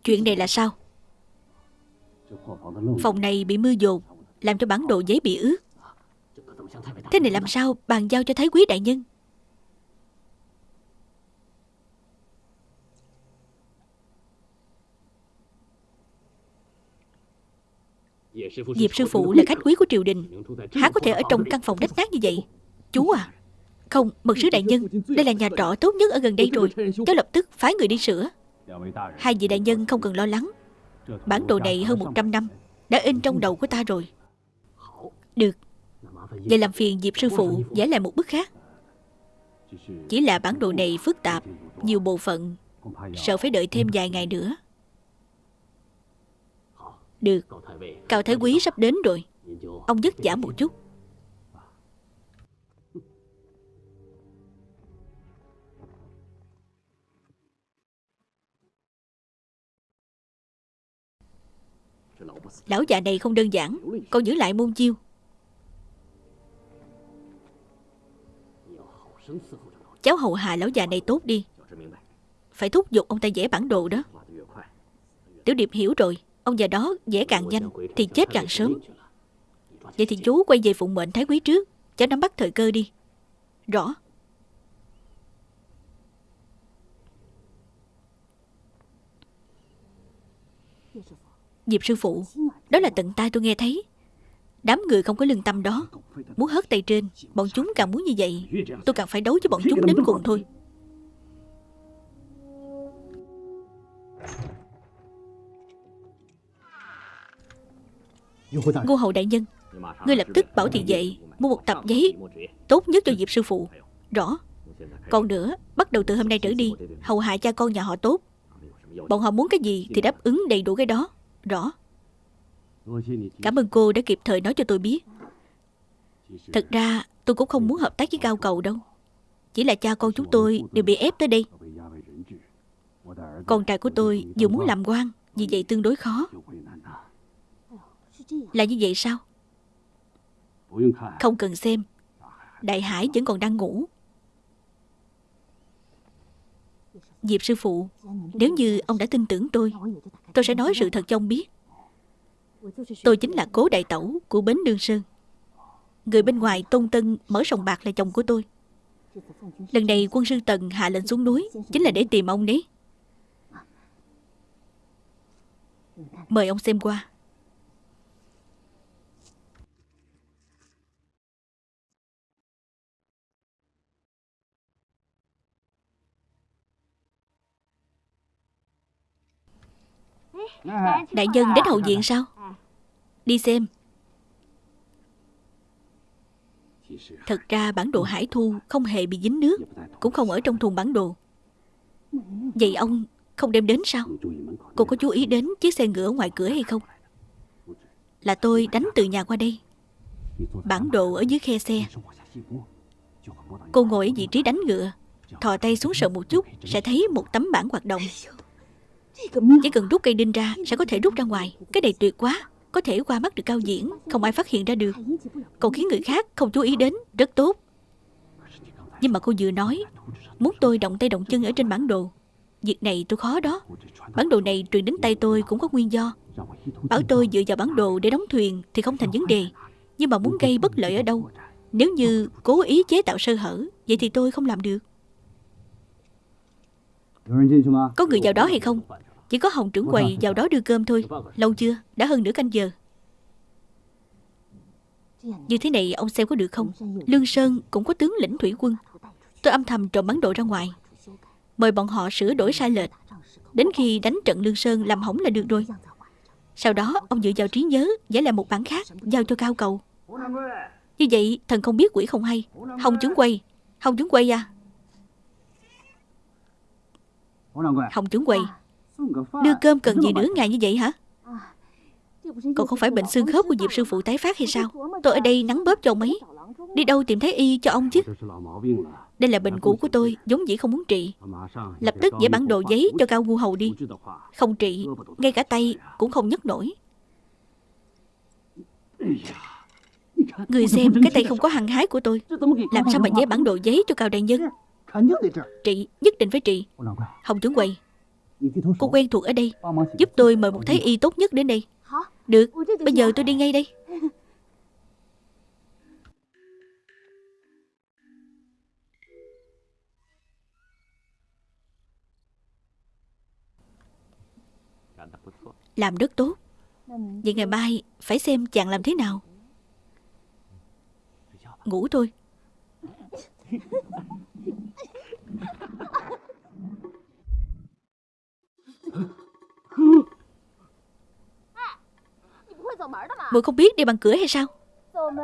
Chuyện này là sao? Phòng này bị mưa dồn Làm cho bản đồ giấy bị ướt. Thế này làm sao bàn giao cho Thái Quý Đại Nhân? Diệp sư phụ là khách quý của triều đình. Há có thể ở trong căn phòng rách nát như vậy? Chú à. Không, mật sứ đại nhân Đây là nhà trọ tốt nhất ở gần đây rồi. Cháu lập tức phái người đi sửa. Hai vị đại nhân không cần lo lắng. Bản đồ này hơn 100 năm, Đã in trong đầu của ta rồi. Được. Vậy làm phiền Diệp sư phụ vẽ lại một bức khác. Chỉ là bản đồ này phức tạp, Nhiều bộ phận, Sợ phải đợi thêm vài ngày nữa. Được. Cao Thái Quý sắp đến rồi. Ông dứt giả một chút. Lão già này không đơn giản. Con giữ lại môn chiêu. Cháu hầu hạ lão già này tốt đi. Phải thúc giục ông ta vẽ bản đồ đó. Tiểu Điệp hiểu rồi. Ông già đó vẽ càng nhanh Thì chết càng sớm. Vậy thì chú quay về phụng mệnh thái quý trước. Cháu nắm bắt thời cơ đi. Rõ. Diệp sư phụ. Đó là tận tai tôi nghe thấy. Đám người không có lương tâm đó. Muốn hất tay trên, Bọn chúng càng muốn như vậy, Tôi càng phải đấu với bọn chúng đến cùng thôi. Ngô hậu đại nhân, Ngươi lập tức bảo thị vệ Mua một tập giấy, Tốt nhất cho Diệp sư phụ. Rõ. Còn nữa, Bắt đầu từ hôm nay trở đi, Hầu hạ cha con nhà họ tốt. Bọn họ muốn cái gì Thì đáp ứng đầy đủ cái đó. Rõ. Cảm ơn cô đã kịp thời nói cho tôi biết. Thật ra tôi cũng không muốn hợp tác với cao cầu đâu. Chỉ là cha con chúng tôi đều bị ép tới đây. Con trai của tôi vừa muốn làm quan Vì vậy tương đối khó. Là như vậy sao? Không cần xem. Đại Hải vẫn còn đang ngủ. Diệp sư phụ Nếu như ông đã tin tưởng tôi Tôi sẽ nói sự thật cho ông biết. Tôi chính là cố đại tẩu của Bến Đương Sơn. Người bên ngoài Tôn Tân mở sòng bạc là chồng của tôi. Lần này quân sư Tần hạ lệnh xuống núi, Chính là để tìm ông đấy. Mời ông xem qua. Đại nhân đến hậu viện sao? Đi xem. Thật ra bản đồ hải thu không hề bị dính nước Cũng không ở trong thùng bản đồ. Vậy ông không đem đến sao? Cô có chú ý đến chiếc xe ngựa ngoài cửa hay không? Là tôi đánh từ nhà qua đây. Bản đồ ở dưới khe xe. Cô ngồi ở vị trí đánh ngựa Thò tay xuống sợ một chút Sẽ thấy một tấm bản hoạt động Chỉ cần rút cây đinh ra Sẽ có thể rút ra ngoài. Cái này tuyệt quá. Có thể qua mắt được cao diễn. Không ai phát hiện ra được. Còn khiến người khác không chú ý đến Rất tốt. Nhưng mà cô vừa nói Muốn tôi động tay động chân ở trên bản đồ. Việc này tôi khó đó. Bản đồ này truyền đến tay tôi cũng có nguyên do. Bảo tôi dựa vào bản đồ để đóng thuyền Thì không thành vấn đề. Nhưng mà muốn gây bất lợi ở đâu? Nếu như cố ý chế tạo sơ hở Vậy thì tôi không làm được. Có người vào đó hay không chỉ có Hồng trưởng quầy vào đó đưa cơm thôi. Lâu chưa? Đã hơn nửa canh giờ. Như thế này ông xem có được không? Lương Sơn cũng có tướng lĩnh thủy quân. Tôi âm thầm trộm bán đồ ra ngoài. Mời bọn họ sửa đổi sai lệch. Đến khi đánh trận Lương Sơn làm hỏng là được rồi. Sau đó, ông dựa vào trí nhớ giải lại một bản khác, Giao cho cao cầu. Như vậy, thần không biết quỷ không hay. Hồng trưởng quay Hồng trưởng quay à? Hồng trưởng quay Đưa cơm cần gì nửa ngày như vậy hả? Còn không phải bệnh xương khớp của Diệp sư phụ tái phát hay sao? Tôi ở đây nắng bóp cho ông ấy. Đi đâu tìm thấy y cho ông chứ? Đây là bệnh cũ của tôi, Giống dĩ không muốn trị. Lập tức vẽ bản đồ giấy cho Cao Ngu Hầu đi. Không trị, Ngay cả tay cũng không nhấc nổi. Người xem, cái tay không có hăng hái của tôi. Làm sao mà vẽ bản đồ giấy cho Cao Đại Nhân? Trị, Nhất định phải trị. Hồng trưởng quầy Cô quen thuộc ở đây. Giúp tôi mời một thái y tốt nhất đến đây. Được, bây giờ tôi đi ngay đây. Làm rất tốt. Vậy ngày mai phải xem chàng làm thế nào. Ngủ thôi Muội không biết đi bằng cửa hay sao?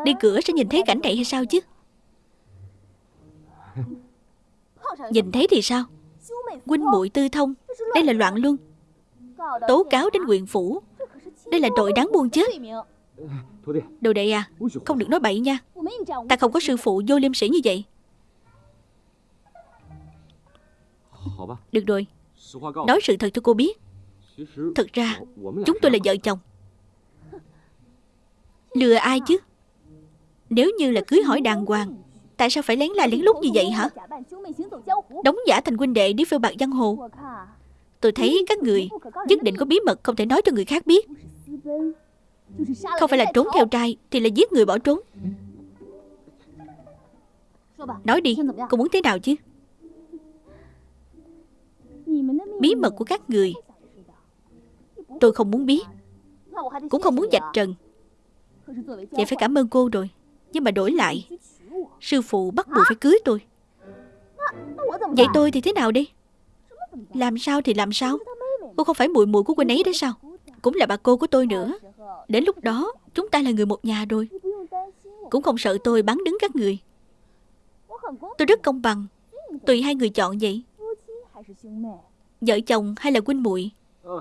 Đi cửa sẽ nhìn thấy cảnh này hay sao chứ? Nhìn thấy thì sao? Huynh muội tư thông Đây là loạn luân. Tố cáo đến huyện phủ. Đây là tội đáng buông chết Đồ đệ à Không được nói bậy nha. Ta không có sư phụ vô liêm sĩ như vậy. Được rồi Nói sự thật cho cô biết. Thật ra Chúng tôi là vợ chồng. Lừa ai chứ? Nếu như là cưới hỏi đàng hoàng Tại sao phải lén la lén lút như vậy hả? Đóng giả thành huynh đệ đi phiêu bạc giang hồ. Tôi thấy các người Nhất định có bí mật không thể nói cho người khác biết. Không phải là trốn theo trai Thì là giết người bỏ trốn. Nói đi Cô muốn thế nào chứ Bí mật của các người. Tôi không muốn biết. Cũng không muốn dạch trần. Vậy phải cảm ơn cô rồi. Nhưng mà đổi lại. Sư phụ bắt buộc phải cưới tôi. Vậy tôi thì thế nào đi Làm sao thì làm sao? Cô không phải muội muội của huynh ấy đấy sao? Cũng là bà cô của tôi nữa. Đến lúc đó, chúng ta là người một nhà rồi. Cũng không sợ tôi bắn đứng các người. Tôi rất công bằng. Tùy hai người chọn vậy. Vợ chồng hay là huynh muội?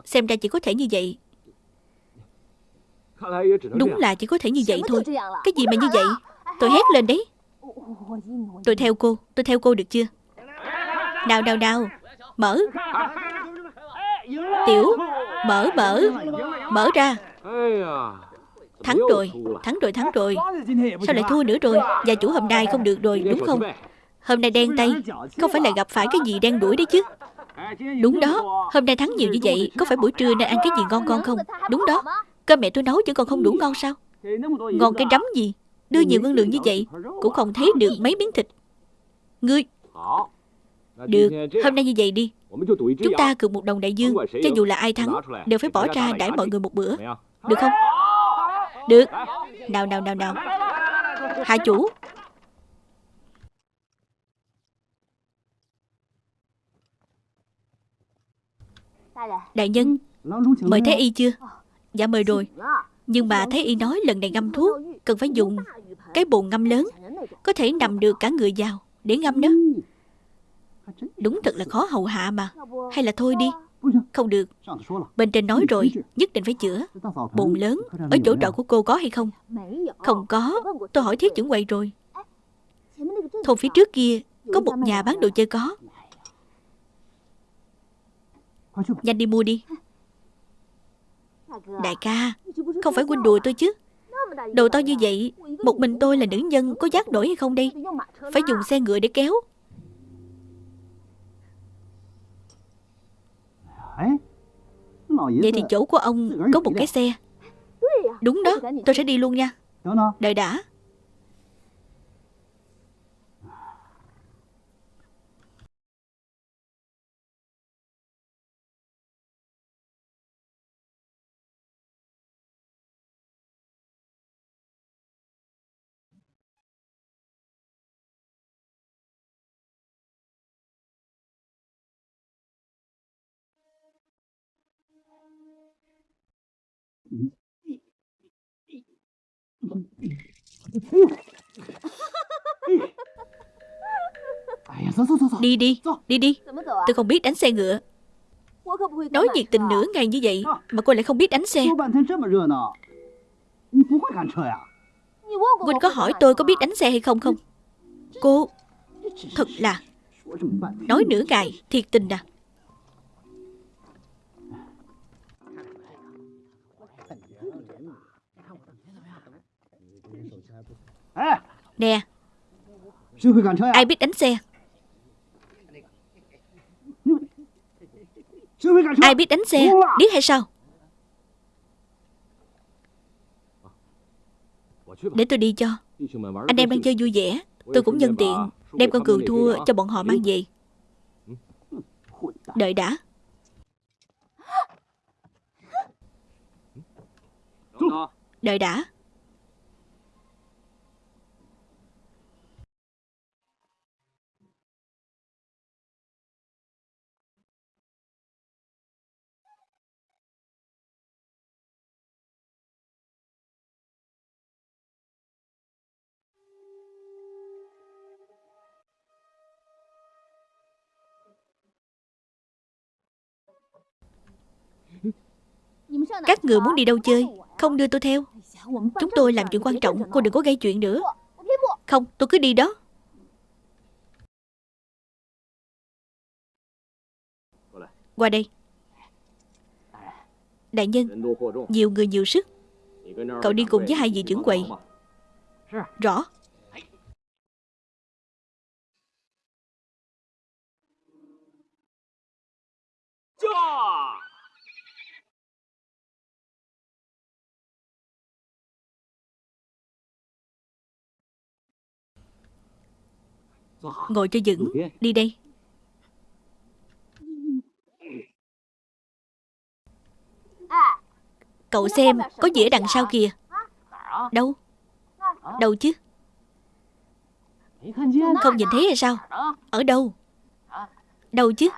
Xem ra chỉ có thể như vậy. Đúng là chỉ có thể như vậy thôi. Cái gì mà như vậy? Tôi hét lên đấy. Tôi theo cô. Tôi theo cô được chưa? Nào nào nào Mở. Tiểu Mở mở. Mở ra. Thắng rồi. Thắng rồi thắng rồi. Sao lại thua nữa rồi? Gia chủ hôm nay không được rồi đúng không? Hôm nay đen tay. Không phải là gặp phải cái gì đen đuổi đấy chứ Đúng đó, Hôm nay thắng nhiều như vậy, Có phải buổi trưa nên ăn cái gì ngon ngon không? Đúng đó, Cơm mẹ tôi nấu chứ còn không đủ ngon sao? Ngon cái rắm gì? Đưa nhiều ngân lượng như vậy, Cũng không thấy được mấy miếng thịt. Ngươi, Được, Hôm nay như vậy đi. Chúng ta cược một đồng đại dương, Cho dù là ai thắng, Đều phải bỏ ra đãi mọi người một bữa. Được không? Được. Nào nào nào nào. Hạ chủ Đại nhân, Mời Thái Y chưa? Dạ mời rồi. Nhưng mà Thái Y nói lần này ngâm thuốc, Cần phải dùng cái bồn ngâm lớn, Có thể nằm được cả người vào Để ngâm đó. Đúng thật là khó hầu hạ mà. Hay là thôi đi. Không được. Bên trên nói rồi, Nhất định phải chữa. Bồn lớn, Ở chỗ trọ của cô có hay không? Không có. Tôi hỏi thiết trưởng quầy rồi. Thôn phía trước kia Có một nhà bán đồ chơi có. Nhanh đi mua đi. Đại ca Không phải huynh đùa tôi chứ. Đồ to như vậy Một mình tôi là nữ nhân Có giác nổi hay không đây? Phải dùng xe ngựa để kéo. Vậy thì chỗ của ông Có một cái xe. Đúng đó Tôi sẽ đi luôn nha. Đợi đã Đi đi Đi đi. Tôi không biết đánh xe ngựa. Nói nhiệt tình nửa ngày như vậy Mà cô lại không biết đánh xe. Quỳnh có hỏi tôi có biết đánh xe hay không không? Cô, Thật là Nói nửa ngày, Thiệt tình à. Nè. Ai biết đánh xe? Ai biết đánh xe? Điếc hay sao? Để tôi đi cho. Anh em đang chơi vui vẻ. Tôi cũng nhân tiện Đem con cừu thua cho bọn họ mang về. Đợi đã. Đợi đã người muốn đi đâu chơi, Không đưa tôi theo. Chúng tôi làm chuyện quan trọng, Cô đừng có gây chuyện nữa. Không, tôi cứ đi đó. Qua đây. Đại nhân, Nhiều người nhiều sức. Cậu đi cùng với hai vị trưởng quầy. Rõ. Ngồi cho vững. Đi đây. Cậu xem Có ở đằng sau kìa. Đâu? Đâu chứ? Không nhìn thấy hay sao? Ở đâu? Đâu chứ?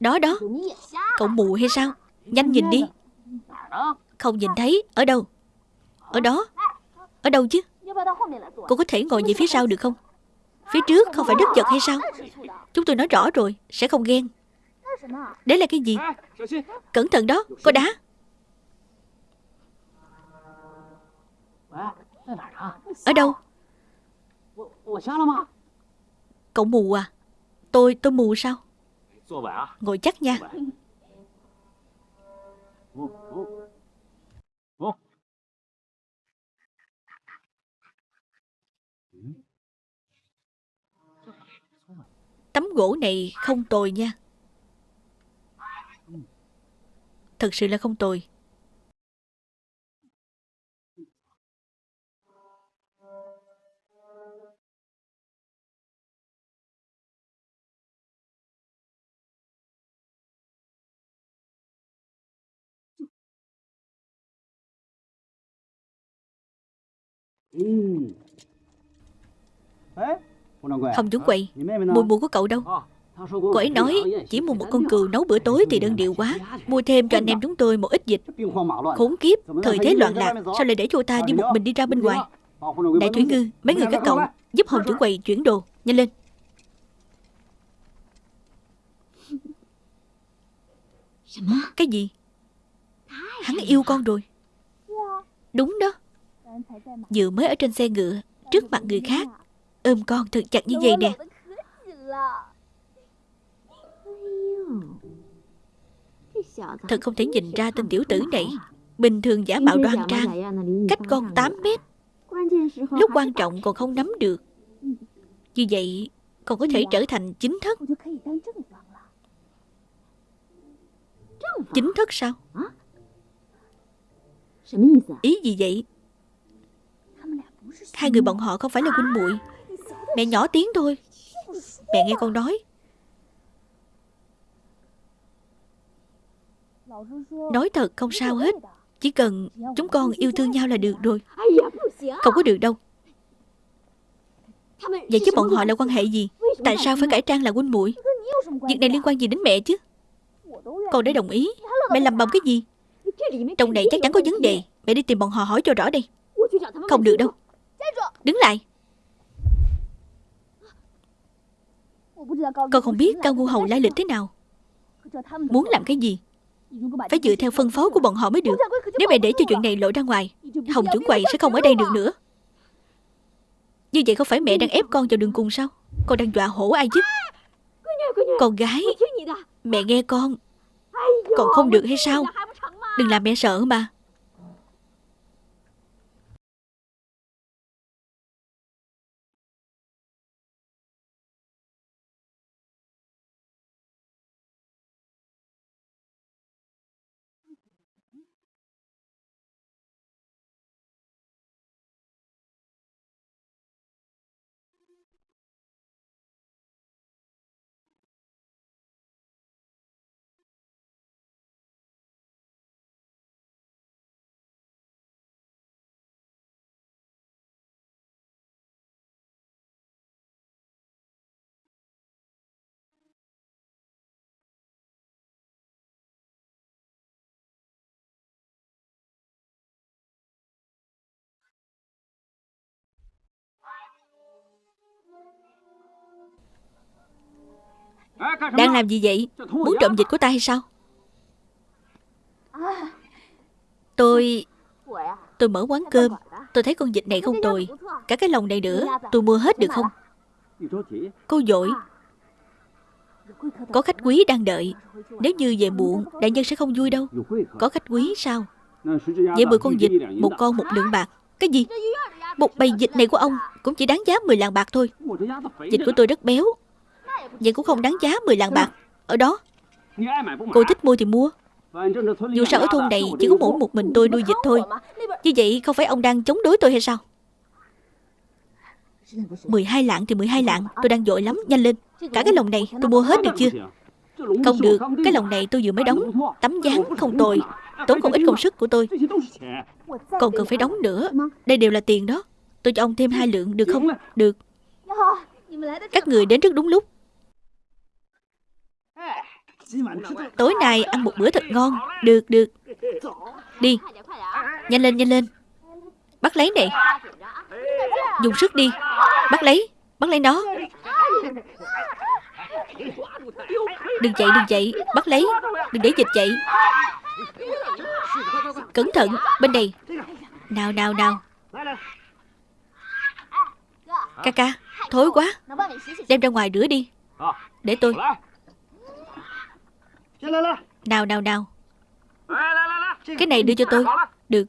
Đó đó. Cậu mù hay sao? Nhanh nhìn đi. Không nhìn thấy. Ở đâu? Ở đó. Ở đâu chứ Cô có thể ngồi về phía sau được không? Phía trước không phải đất giật hay sao? Chúng tôi nói rõ rồi Sẽ không ghen. Đấy là cái gì? Cẩn thận đó Có đá Ở đâu? Cậu mù à? Tôi tôi mù sao? Ngồi chắc nha Tấm gỗ này không tồi nha. Thật sự là không tồi. Ừ. Không chuẩn quầy Mùi mùi của cậu đâu. Cô ấy nói chỉ mua một con cừu nấu bữa tối thì đơn điệu quá. Mua thêm cho anh em chúng tôi một ít dịch. Khốn kiếp, thời thế loạn lạc. Sao lại để cho ta đi một mình đi ra bên ngoài? Đại Thủy Ngư, mấy người các cậu Giúp Hồng trưởng quầy chuyển đồ, nhanh lên. Cái gì? Hắn yêu con rồi. Đúng đó. Vừa mới ở trên xe ngựa Trước mặt người khác Ôm con thật chặt như vậy nè. Thật không thể nhìn ra tên tiểu tử này. Bình thường giả mạo đoan trang. Cách con 8 mét. Lúc quan trọng còn không nắm được. Như vậy Còn có thể trở thành chính thất. Chính thất sao? Ý gì vậy? Hai người bọn họ không phải là huynh muội. Mẹ nhỏ tiếng thôi. Mẹ nghe con nói. Nói thật, không sao hết. Chỉ cần chúng con yêu thương nhau là được rồi. Không có được đâu. Vậy chứ bọn họ là quan hệ gì? Tại sao phải cải trang là huynh muội? Việc này liên quan gì đến mẹ chứ? Con đã đồng ý. Mẹ làm bầm cái gì? Trong này chắc chắn có vấn đề. Mẹ đi tìm bọn họ hỏi cho rõ đi Không được đâu. Đứng lại. Con không biết Cao Ngu Hầu lai lịch thế nào. Muốn làm cái gì? Phải dựa theo phân phó của bọn họ mới được. Nếu mẹ để cho chuyện này lộ ra ngoài, Hồng trưởng quầy sẽ không ở đây được nữa. Như vậy không phải mẹ đang ép con vào đường cùng sao? Con đang dọa hổ ai chứ? Con gái, Mẹ nghe con. Còn không được hay sao? Đừng làm mẹ sợ mà. Đang làm gì vậy? Muốn trộm dịch của ta hay sao? Tôi Tôi mở quán cơm. Tôi thấy con vịt này không tồi. Cả cái lồng này nữa. Tôi mua hết được không? Cô dội. Có khách quý đang đợi. Nếu như về muộn, Đại nhân sẽ không vui đâu. Có khách quý sao? Vậy 10 con vịt, Một con một lượng bạc. Cái gì? Một bầy vịt này của ông Cũng chỉ đáng giá 10 lạng bạc thôi. Vịt của tôi rất béo. Vậy cũng không đáng giá 10 lạng bạc. Ở đó. Cô thích mua thì mua. Dù sao ở thôn này chỉ có mỗi một mình tôi nuôi dịch thôi. Như vậy không phải ông đang chống đối tôi hay sao? 12 lạng thì 12 lạng. Tôi đang vội lắm, nhanh lên. Cả cái lồng này tôi mua hết được chưa? Không được, cái lồng này tôi vừa mới đóng. Tấm dáng không tồi. Tốn không ít công sức của tôi. Còn cần phải đóng nữa. Đây đều là tiền đó. Tôi cho ông thêm hai lượng. Được không? Được. Các người đến rất đúng lúc. Tối nay ăn một bữa thật ngon. Được, được. Đi. Nhanh lên, nhanh lên. Bắt lấy này. Dùng sức đi. Bắt lấy. Bắt lấy nó. Đừng chạy, đừng chạy. Bắt lấy. Đừng để dịch chạy. Cẩn thận. Bên đây Nào, nào, nào. Ca ca Thối quá. Đem ra ngoài rửa đi. Để tôi. Nào, nào, nào Cái này đưa cho tôi. Được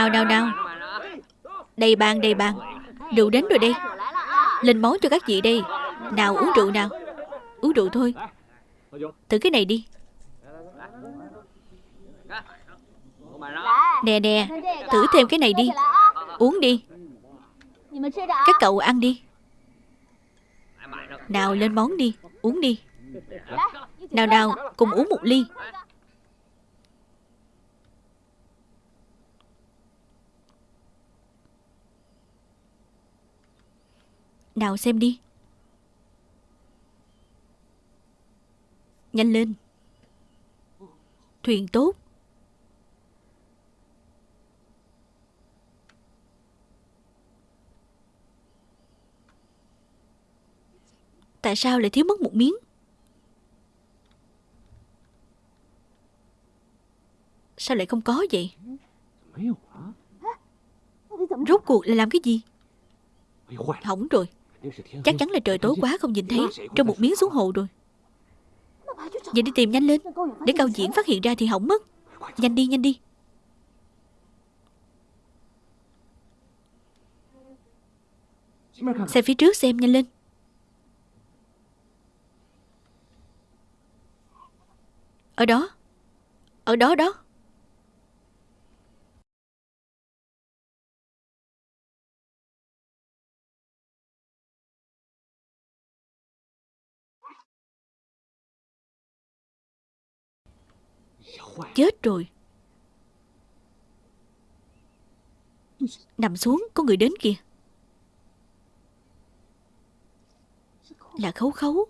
Nào nào nào Đầy bàn đầy bàn Rượu đến rồi đây. Lên món cho các chị đây. Nào uống rượu nào. Uống rượu thôi. Thử cái này đi. Nè nè. Thử thêm cái này đi. Uống đi. Các cậu ăn đi. Nào lên món đi. Uống đi. Nào nào. Cùng uống một ly. Nào xem đi. Nhanh lên. Thuyền tốt. Tại sao lại thiếu mất một miếng? Sao lại không có vậy? Rốt cuộc là làm cái gì? Hỏng rồi Chắc chắn là trời tối quá không nhìn thấy, Trong một miếng xuống hồ rồi. Vậy đi tìm nhanh lên, Để cao diễn phát hiện ra thì hỏng mất. Nhanh đi nhanh đi. Xe phía trước xem, nhanh lên. Ở đó Ở đó đó. Chết rồi. Nằm xuống, có người đến kìa. Là khấu khấu.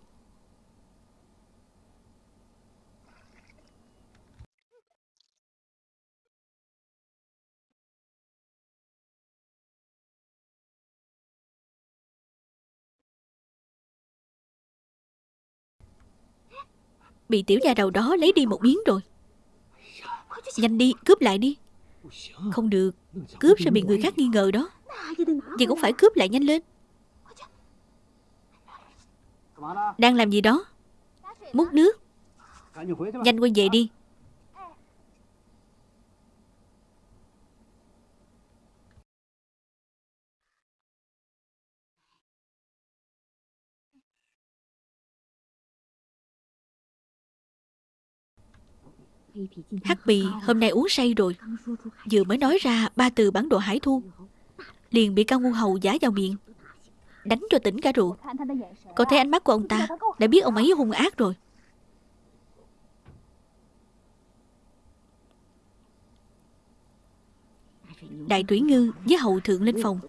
Bị tiểu gia đầu đó lấy đi một miếng rồi. Nhanh đi, cướp lại đi. Không được Cướp sẽ bị người khác nghi ngờ đó. Vậy cũng phải cướp lại nhanh lên. Đang làm gì đó? Múc nước. Nhanh quay về đi. Hắc bì hôm nay uống say rồi. Vừa mới nói ra, ba từ bản đồ hải thu. Liền bị cao ngu hầu giả vào miệng. Đánh cho tỉnh cả rượu Cậu thấy ánh mắt của ông ta, Đã biết ông ấy hung ác rồi. Đại Thủy Ngư với hậu thượng lên phòng.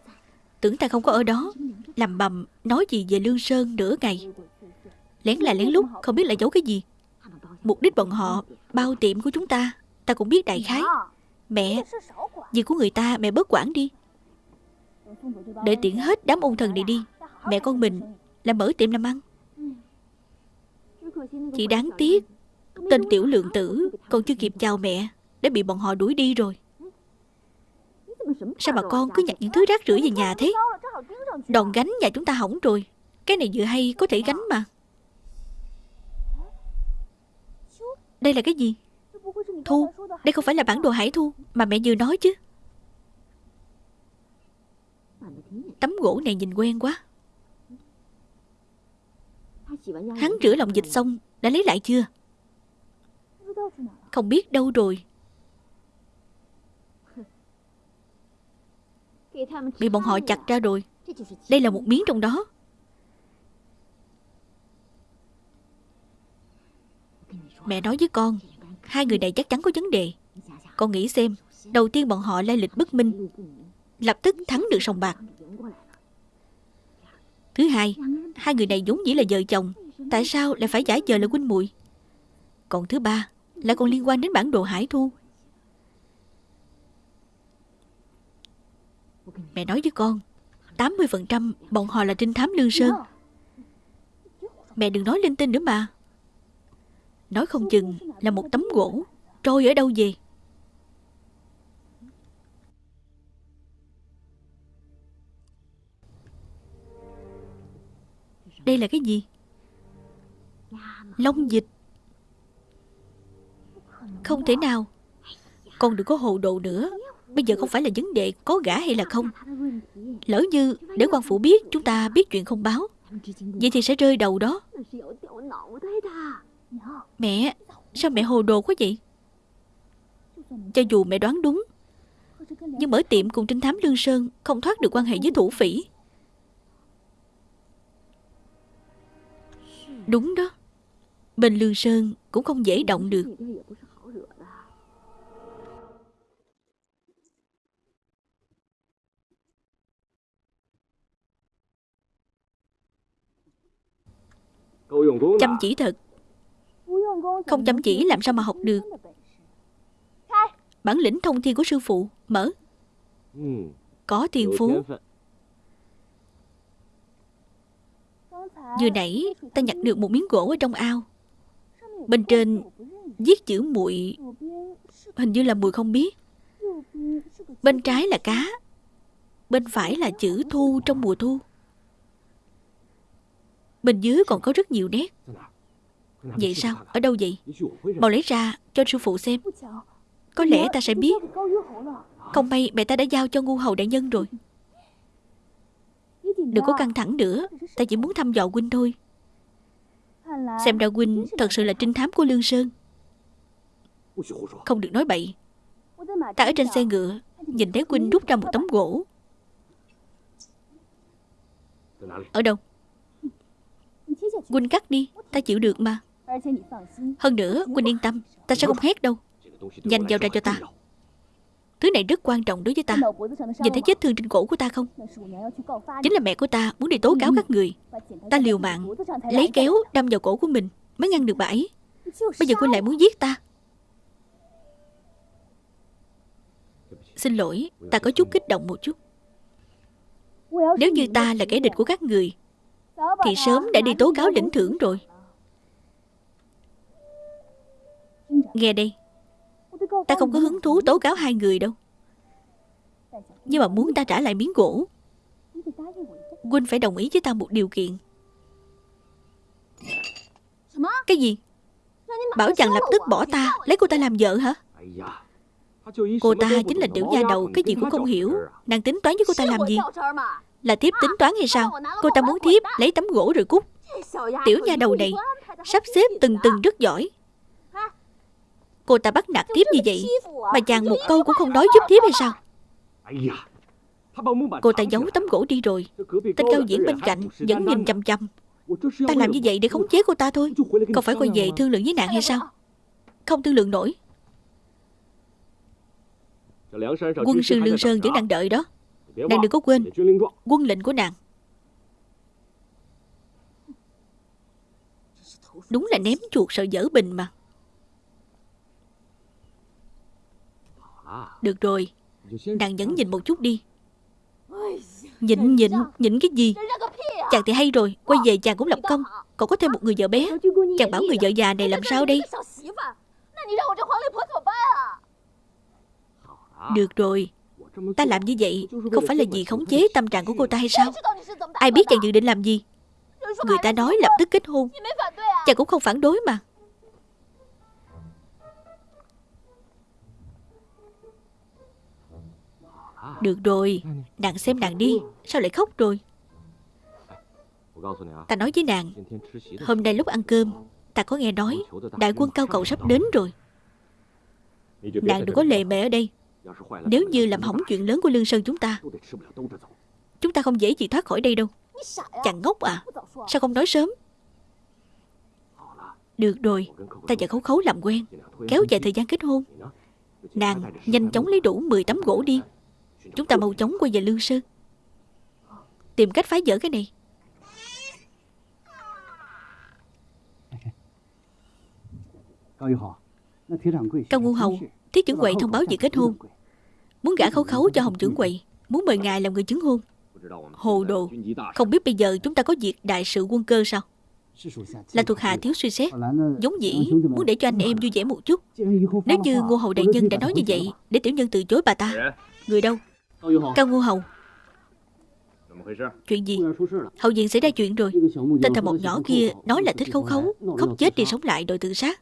Tưởng ta không có ở đó Làm bầm nói gì về Lương Sơn nửa ngày. Lén là lén lút, Không biết là giấu cái gì. Mục đích bọn họ bao tiệm của chúng ta. Ta cũng biết đại khái. Mẹ Việc của người ta mẹ bớt quản đi. Để tiện hết đám ôn thần này đi. Mẹ con mình là mở tiệm làm ăn. Chỉ đáng tiếc Tên tiểu lượng tử Còn chưa kịp chào mẹ Đã bị bọn họ đuổi đi rồi. Sao mà con cứ nhặt những thứ rác rưởi về nhà thế? Đòn gánh nhà chúng ta hỏng rồi. Cái này vừa hay có thể gánh mà Đây là cái gì? Thu, Đây không phải là bản đồ hải thu Mà mẹ vừa nói chứ. Tấm gỗ này nhìn quen quá. Hắn rửa lòng dịch xong, Đã lấy lại chưa? Không biết đâu rồi. Bị bọn họ chặt ra rồi. Đây là một miếng trong đó. Mẹ nói với con, Hai người này chắc chắn có vấn đề. Con nghĩ xem, Đầu tiên bọn họ lai lịch bất minh, Lập tức thắng được sòng bạc. Thứ hai Hai người này vốn dĩ là vợ chồng, Tại sao lại phải giả vờ là huynh muội? Còn thứ ba Lại còn liên quan đến bản đồ hải thu. Mẹ nói với con 80% bọn họ là trinh thám Lương Sơn. Mẹ đừng nói linh tinh nữa mà. Nói không chừng là một tấm gỗ. Trôi ở đâu về? Đây là cái gì? Long dịch. Không thể nào. Con đừng có hồ đồ nữa. Bây giờ không phải là vấn đề có gã hay là không. Lỡ như để quan phủ biết, Chúng ta biết chuyện không báo. Vậy thì sẽ rơi đầu đó. Mẹ Sao mẹ hồ đồ quá vậy? Cho dù mẹ đoán đúng Nhưng mở tiệm cùng trinh thám Lương Sơn Không thoát được quan hệ với thủ phỉ. Đúng đó Bên Lương Sơn cũng không dễ động được. Chăm chỉ thật không chăm chỉ làm sao mà học được. Bản lĩnh thông thiên của sư phụ, Mở. Có tiền phú. Vừa nãy, ta nhặt được một miếng gỗ ở trong ao. Bên trên Viết chữ muội. Hình như là mùi không biết. Bên trái là cá. Bên phải là chữ thu trong mùa thu. Bên dưới còn có rất nhiều nét. Vậy sao? Ở đâu vậy? Mau lấy ra cho sư phụ xem. Có lẽ ta sẽ biết. Không may mẹ ta đã giao cho ngu hầu đại nhân rồi. Đừng có căng thẳng nữa. Ta chỉ muốn thăm dò huynh thôi. Xem ra huynh thật sự là trinh thám của Lương Sơn. Không được nói bậy. Ta ở trên xe ngựa Nhìn thấy huynh rút ra một tấm gỗ. Ở đâu? Huynh cắt đi Ta chịu được mà hơn nữa, Quỳnh yên tâm, Ta sẽ không hét đâu. Nhanh giao ra cho ta. Thứ này rất quan trọng đối với ta. Nhìn thấy vết thương trên cổ của ta không? Chính là mẹ của ta muốn đi tố cáo các người. Ta liều mạng, Lấy kéo đâm vào cổ của mình, Mới ngăn được bà ấy. Bây giờ Quỳnh lại muốn giết ta. Xin lỗi, Ta có chút kích động một chút. Nếu như ta là kẻ địch của các người, thì sớm đã đi tố cáo lĩnh thưởng rồi. Nghe đây. Ta không có hứng thú tố cáo hai người đâu. Nhưng mà muốn ta trả lại miếng gỗ Quynh phải đồng ý với ta một điều kiện. Cái gì? Bảo chàng lập tức bỏ ta, Lấy cô ta làm vợ hả? Cô ta chính là tiểu nha đầu, Cái gì cũng không hiểu. Nàng tính toán với cô ta làm gì? Là thiếp tính toán hay sao? Cô ta muốn thiếp, lấy tấm gỗ rồi cút. Tiểu nha đầu này, Sắp xếp từng từng rất giỏi. Cô ta bắt nạt thiếp như vậy, Mà chàng một câu cũng không nói giúp thiếp hay sao? Cô ta giấu tấm gỗ đi rồi. Tên cao diễn bên cạnh vẫn nhìn chăm chăm Ta làm như vậy để khống chế cô ta thôi. Không phải quay về thương lượng với nàng hay sao? Không thương lượng nổi. Quân sư Lương Sơn vẫn đang đợi đó. Nàng đừng có quên Quân lệnh của nàng. Đúng là ném chuột sợ dở bình mà. Được rồi, Nàng vẫn nhìn một chút đi. Nhịn nhịn Nhịn cái gì? Chàng thì hay rồi, Quay về chàng cũng lập công. Còn có thêm một người vợ bé. Chàng bảo người vợ già này làm sao đây? Được rồi, Ta làm như vậy Không phải là vì khống chế tâm trạng của cô ta hay sao? Ai biết chàng dự định làm gì? Người ta nói lập tức kết hôn. Chàng cũng không phản đối mà. Được rồi. Nàng xem nàng đi. Sao lại khóc rồi? Ta nói với nàng, Hôm nay lúc ăn cơm, Ta có nghe nói Đại quân cao cầu sắp đến rồi. Nàng đừng có lề mề ở đây. Nếu như làm hỏng chuyện lớn của Lương Sơn chúng ta Chúng ta không dễ gì thoát khỏi đây đâu. Chàng ngốc à Sao không nói sớm? Được rồi, Ta và khấu khấu làm quen. Kéo dài thời gian kết hôn. Nàng nhanh chóng lấy đủ 10 tấm gỗ đi. Chúng ta mau chóng quay về Lương Sơn. Tìm cách phá vỡ cái này. Cao Ngu Hầu Thiết trưởng quầy thông báo việc kết hôn. Muốn gả khấu khấu cho Hồng trưởng quầy Muốn mời ngài làm người chứng hôn. Hồ đồ, Không biết bây giờ chúng ta có việc đại sự quân cơ sao? Là thuộc hạ thiếu suy xét Giống dĩ muốn để cho anh em vui vẻ một chút. Nếu như Ngô Hầu Đại Nhân đã nói như vậy, Để tiểu nhân từ chối bà ta, Người đâu? Cao Ngô Hầu Chuyện gì? Hậu viện xảy ra chuyện rồi. Tên thằng một nhỏ kia nói là thích khấu khấu Khóc chết đi sống lại đòi tự sát.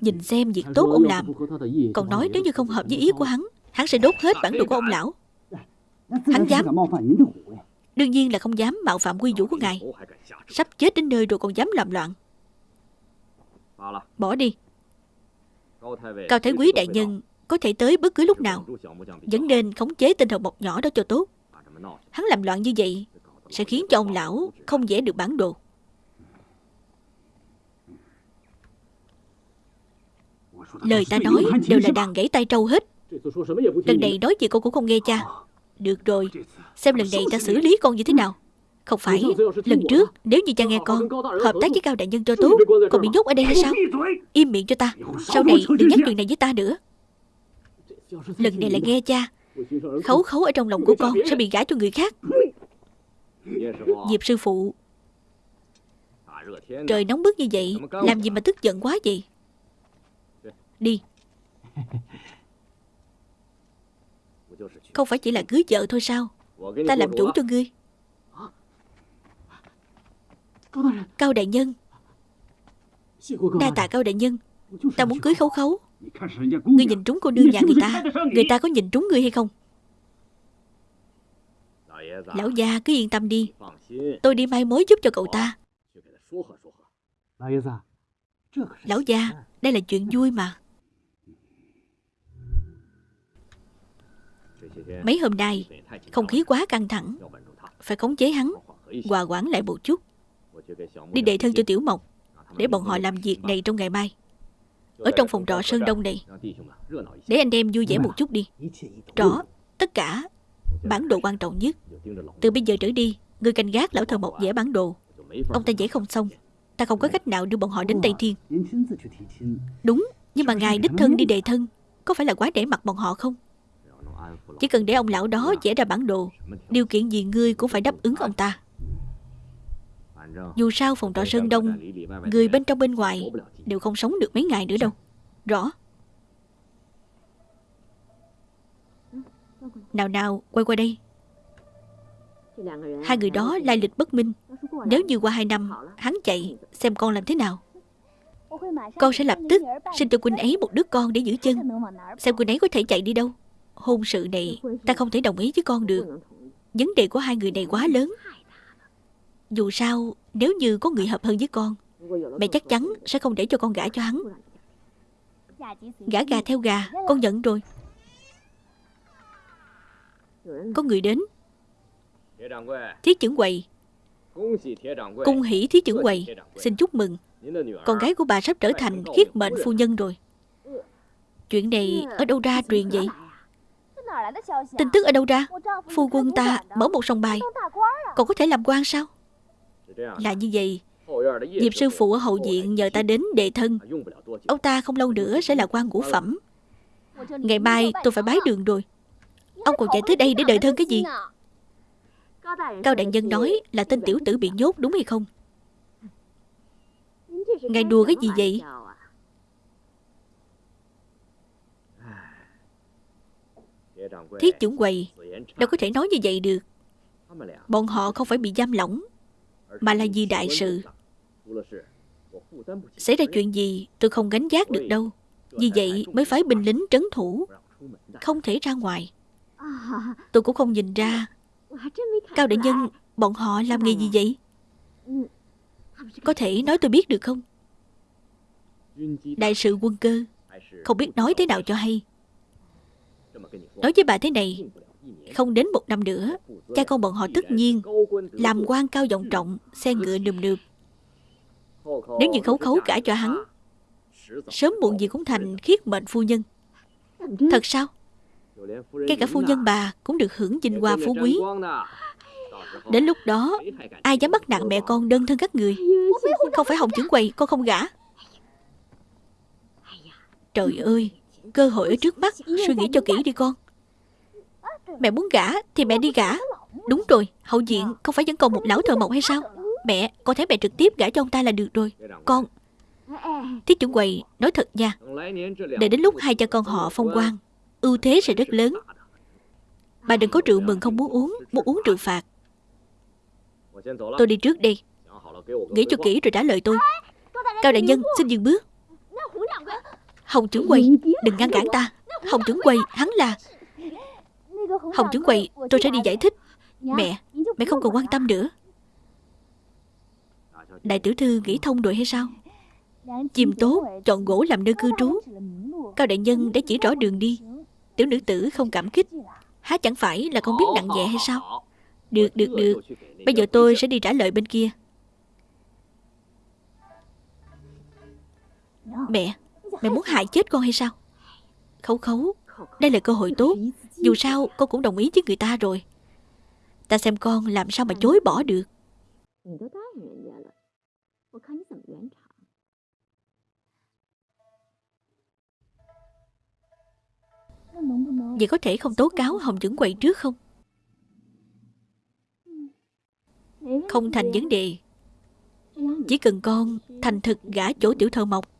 Nhìn xem việc tốt ông làm. Còn nói nếu như không hợp với ý của hắn Hắn sẽ đốt hết bản đồ của ông lão. Hắn dám. Đương nhiên là không dám mạo phạm quy vũ của ngài. Sắp chết đến nơi rồi còn dám làm loạn. Bỏ đi. Cao Thái Quý Đại Nhân có thể tới bất cứ lúc nào. Vẫn nên khống chế tinh thần mộc nhỏ đó cho tốt. Hắn làm loạn như vậy Sẽ khiến cho ông lão không vẽ được bản đồ. Lời ta nói đều là đàn gãy tay trâu hết. Lần này nói gì cô cũng không nghe cha. Được rồi, Xem lần này ta xử lý con như thế nào. Không phải, Lần trước nếu như cha nghe con, Hợp tác với Cao Đại Nhân cho tốt Còn bị nhốt ở đây hay sao? Im miệng cho ta, Sau này đừng nhắc chuyện này với ta nữa. Lần này lại nghe cha. Khấu khấu ở trong lòng của con Sẽ bị gả cho người khác. Diệp sư phụ, Trời nóng bức như vậy, Làm gì mà tức giận quá vậy? Đi. Không phải chỉ là cưới vợ thôi sao? Ta làm chủ cho ngươi. Cao đại nhân. Đa tạ cao đại nhân. Ta muốn cưới khấu khấu. Ngươi nhìn trúng cô nương nhà người ta Người ta có nhìn trúng ngươi hay không? Lão già cứ yên tâm đi. Tôi đi mai mối giúp cho cậu ta. Lão già Đây là chuyện vui mà. Mấy hôm nay, Không khí quá căng thẳng. Phải khống chế hắn, Hòa quản lại một chút. Đi đệ thân cho Tiểu Mộc, Để bọn họ làm việc này trong ngày mai. Ở trong phòng trọ Sơn Đông này Để anh em vui vẻ một chút đi. Rõ Tất cả Bản đồ quan trọng nhất. Từ bây giờ trở đi Người canh gác lão thờ Mộc vẽ bản đồ. Ông ta vẽ không xong. Ta không có cách nào đưa bọn họ đến Tây Thiên. Đúng Nhưng mà ngài đích thân đi đề thân Có phải là quá để mặt bọn họ không? Chỉ cần để ông lão đó vẽ ra bản đồ Điều kiện gì ngươi cũng phải đáp ứng ông ta Dù sao phòng trọ Sơn Đông Người bên trong bên ngoài Đều không sống được mấy ngày nữa đâu. Rõ. Nào nào quay qua đây. Hai người đó lai lịch bất minh. Nếu như qua hai năm Hắn chạy xem con làm thế nào. Con sẽ lập tức Sinh cho Quynh ấy một đứa con để giữ chân. Xem Quynh ấy có thể chạy đi đâu. Hôn sự này ta không thể đồng ý với con được. Vấn đề của hai người này quá lớn dù sao, Nếu như có người hợp hơn với con, Mẹ chắc chắn sẽ không để cho con gả cho hắn. Gả gà theo gà, Con nhận rồi. Có người đến. Thiết trưởng quầy. Cung hỷ thiết trưởng quầy. Xin chúc mừng. Con gái của bà sắp trở thành khiết mệnh phu nhân rồi. Chuyện này ở đâu ra truyền vậy? Tin tức ở đâu ra? Phu quân ta mở một sòng bài. Còn có thể làm quan sao? Là như vậy. Diệp sư phụ ở hậu viện nhờ ta đến đề thân. Ông ta không lâu nữa sẽ là quan ngũ phẩm. Ngày mai tôi phải bái đường rồi. Ông còn chạy tới đây để đợi thân cái gì? Cao đại nhân nói là tên tiểu tử bị nhốt đúng hay không? Ngài đùa cái gì vậy? Thiết chủng quầy, Đâu có thể nói như vậy được. Bọn họ không phải bị giam lỏng. Mà là vì đại sự. Xảy ra chuyện gì, tôi không gánh giác được đâu. Vì vậy mới phải binh lính trấn thủ, Không thể ra ngoài. Tôi cũng không nhìn ra. Cao đại nhân, Bọn họ làm nghề gì vậy? Có thể nói tôi biết được không? Đại sự quân cơ, Không biết nói thế nào cho hay. Nói với bà thế này không đến một năm nữa, Cha con bọn họ tất nhiên Làm quan cao vọng trọng, Xe ngựa nườm nượp Nếu như khấu khấu cả cho hắn, Sớm muộn gì cũng thành khiết mệnh phu nhân. Thật sao? Ngay cả phu nhân bà Cũng được hưởng vinh hoa phú quý. Đến lúc đó, Ai dám bắt nạt mẹ con đơn thân các người? Không phải hồng chứng quầy, Con không gả. Trời ơi, Cơ hội ở trước mắt, Suy nghĩ cho kỹ đi con. Mẹ muốn gả thì mẹ đi gả. Đúng rồi, Hậu diện không phải vẫn còn một lão thợ mộc hay sao? Mẹ Con thấy mẹ trực tiếp gả cho ông ta là được rồi. Con Thiết trưởng quầy, Nói thật nha Để đến lúc hai cha con họ phong quan Ưu thế sẽ rất lớn. Bà đừng có rượu mừng không muốn uống Muốn uống rượu phạt. Tôi đi trước đi Nghĩ cho kỹ rồi trả lời tôi. Cao đại nhân, xin dừng bước. Hồng trưởng quầy, Đừng ngăn cản ta. Hồng trưởng quầy, hắn là Hồng trưởng quầy tôi sẽ đi giải thích. Mẹ Mẹ không cần quan tâm nữa. Đại tiểu thư nghĩ thông rồi hay sao? Chìm tốt Chọn gỗ làm nơi cư trú. Cao đại nhân đã chỉ rõ đường đi. Tiểu nữ tử không cảm kích. Há chẳng phải là con biết nặng nhẹ hay sao? Được được được. Bây giờ tôi sẽ đi trả lời bên kia. Mẹ Mẹ muốn hại chết con hay sao? Khấu khấu Đây là cơ hội tốt dù sao con cũng đồng ý với người ta rồi. Ta xem con làm sao mà chối bỏ được. Vậy có thể không tố cáo Hồng Dưỡng quậy trước không? Không thành vấn đề. Chỉ cần con thành thực gả chỗ tiểu thơ mộc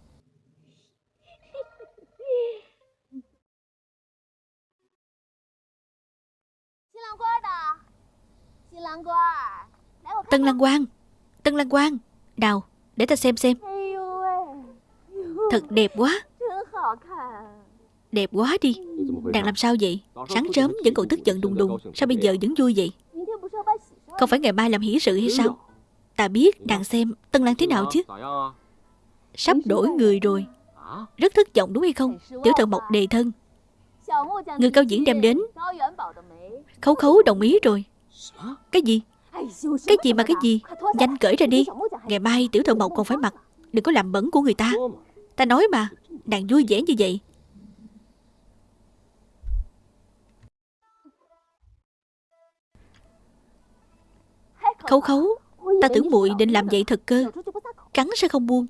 Tân Lan Quang Tân Lan Quang. Đào Để ta xem xem. Thật đẹp quá. Đẹp quá đi. Nàng làm sao vậy? Sáng sớm vẫn còn tức giận đùng đùng. Sao bây giờ vẫn vui vậy? Không phải ngày mai làm hỷ sự hay sao? Ta biết nàng xem Tân Lan thế nào chứ. Sắp đổi người rồi. Rất thất vọng đúng hay không? Tiểu thợ mộc đề thân. Người cao diễn đem đến. Khấu khấu đồng ý rồi cái gì? Cái gì mà cái gì? Nhanh cởi ra đi. Ngày mai tiểu thợ mộc còn phải mặc. Đừng có làm bẩn của người ta. Ta nói mà, Nàng vui vẻ như vậy. Khấu khấu, Ta tưởng muội định làm vậy thật cơ. Cắn sẽ không buông.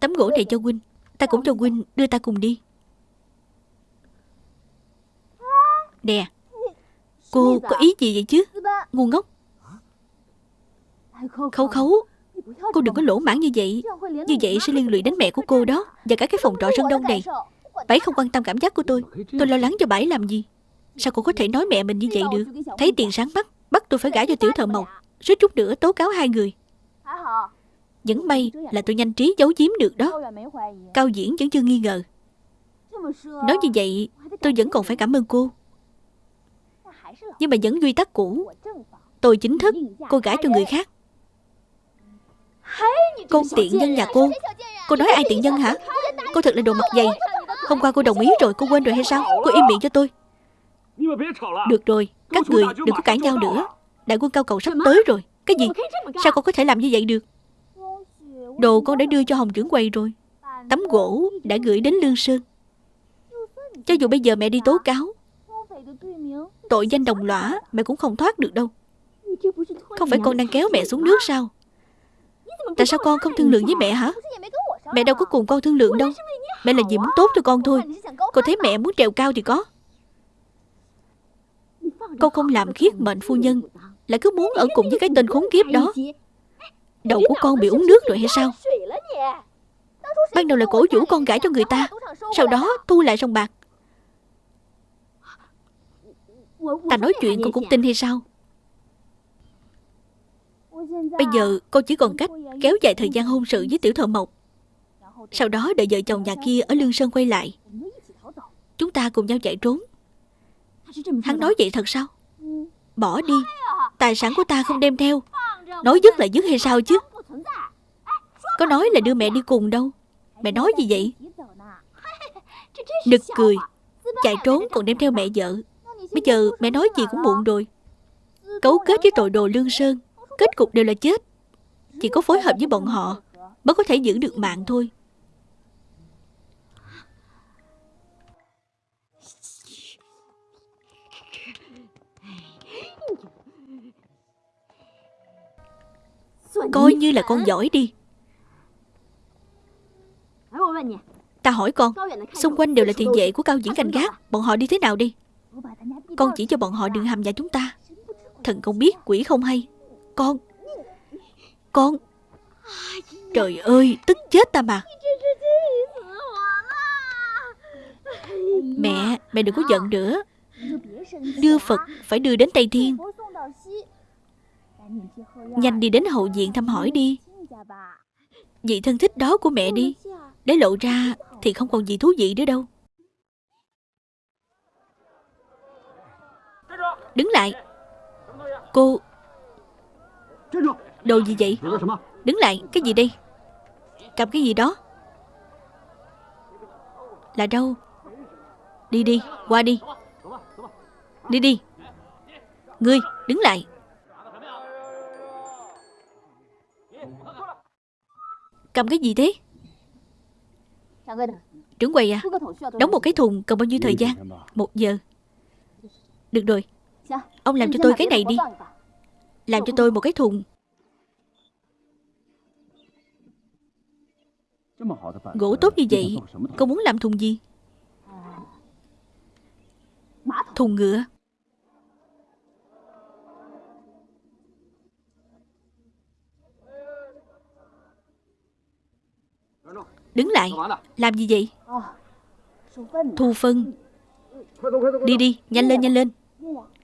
Tấm gỗ này cho huynh Ta cũng cho huynh đưa ta cùng đi. Nè Cô có ý gì vậy chứ? Ngu ngốc. Khấu khấu Cô đừng có lỗ mãn như vậy. Như vậy sẽ liên lụy đến mẹ của cô đó Và cả cái phòng trọ sân đông này. Bảy không quan tâm cảm giác của tôi. Tôi lo lắng cho bảy làm gì? Sao cô có thể nói mẹ mình như vậy được? Thấy tiền sáng mắt Bắt tôi phải gả cho tiểu thợ mộc Suýt chút nữa tố cáo hai người. Vẫn may là tôi nhanh trí giấu giếm được đó. Cao diễn vẫn chưa nghi ngờ. Nói như vậy Tôi vẫn còn phải cảm ơn cô nhưng mà vẫn quy tắc cũ. Tôi chính thức, Cô gái cho người khác. Cô tiện nhân nhà cô. Cô nói ai tiện nhân hả? Cô thật là đồ mặt dày. Hôm qua cô đồng ý rồi, cô quên rồi hay sao? Cô im miệng cho tôi. Được rồi, Các người đừng có cãi nhau nữa. Đại quân cao cầu sắp tới rồi. Cái gì? Sao con có thể làm như vậy được? Đồ con đã đưa cho Hồng trưởng quầy rồi. Tấm gỗ đã gửi đến Lương Sơn. Cho dù bây giờ mẹ đi tố cáo Tội danh đồng lõa Mẹ cũng không thoát được đâu. Không phải con đang kéo mẹ xuống nước sao? Tại sao con không thương lượng với mẹ hả? Mẹ đâu có cùng con thương lượng đâu. Mẹ là vì muốn tốt cho con thôi. Con thấy mẹ muốn trèo cao thì có. Con không làm khiết mệnh phu nhân, Lại cứ muốn ở cùng với cái tên khốn kiếp đó. Đầu của con bị uống nước rồi hay sao? Ban đầu là cổ vũ con gãi cho người ta, Sau đó thu lại sông bạc. Ta nói chuyện con cũng tin hay sao? Bây giờ con chỉ còn cách kéo dài thời gian hôn sự với tiểu thợ mộc. Sau đó đợi vợ chồng nhà kia ở Lương Sơn quay lại. Chúng ta cùng nhau chạy trốn. Hắn nói vậy thật sao? Bỏ đi, Tài sản của ta không đem theo. Nói dứt là dứt hay sao chứ? Có nói là đưa mẹ đi cùng đâu. Mẹ nói gì vậy? Nực cười, Chạy trốn còn đem theo mẹ vợ. Bây giờ mẹ nói gì cũng muộn rồi. Cấu kết với tội đồ Lương Sơn, Kết cục đều là chết. Chỉ có phối hợp với bọn họ Mới có thể giữ được mạng thôi. Coi như là con giỏi đi. Ta hỏi con, Xung quanh đều là tiền vệ của cao diễn canh gác, Bọn họ đi thế nào đi? Con chỉ cho bọn họ đừng hầm nhà chúng ta. Thần không biết, quỷ không hay. Con Con, Trời ơi, tức chết ta mà. Mẹ Mẹ đừng có giận nữa. Đưa Phật phải đưa đến Tây Thiên. Nhanh đi đến hậu viện thăm hỏi đi. Vị thân thích đó của mẹ đi. Để lộ ra thì không còn gì thú vị nữa đâu. Đứng lại. Cô. Đồ gì vậy? Đứng lại, Cái gì đây? Cầm cái gì đó? Là đâu? Đi đi, Qua đi. Đi đi. Ngươi, Đứng lại. Cầm cái gì thế? Trưởng quầy à Đóng một cái thùng, cần bao nhiêu thời gian? Một giờ. Được rồi. Ông làm cho tôi cái này đi. Làm cho tôi một cái thùng. Gỗ tốt như vậy Cô muốn làm thùng gì? Thùng. Ngựa. Đứng lại. Làm gì vậy? Thu phân. Đi đi. Nhanh lên nhanh lên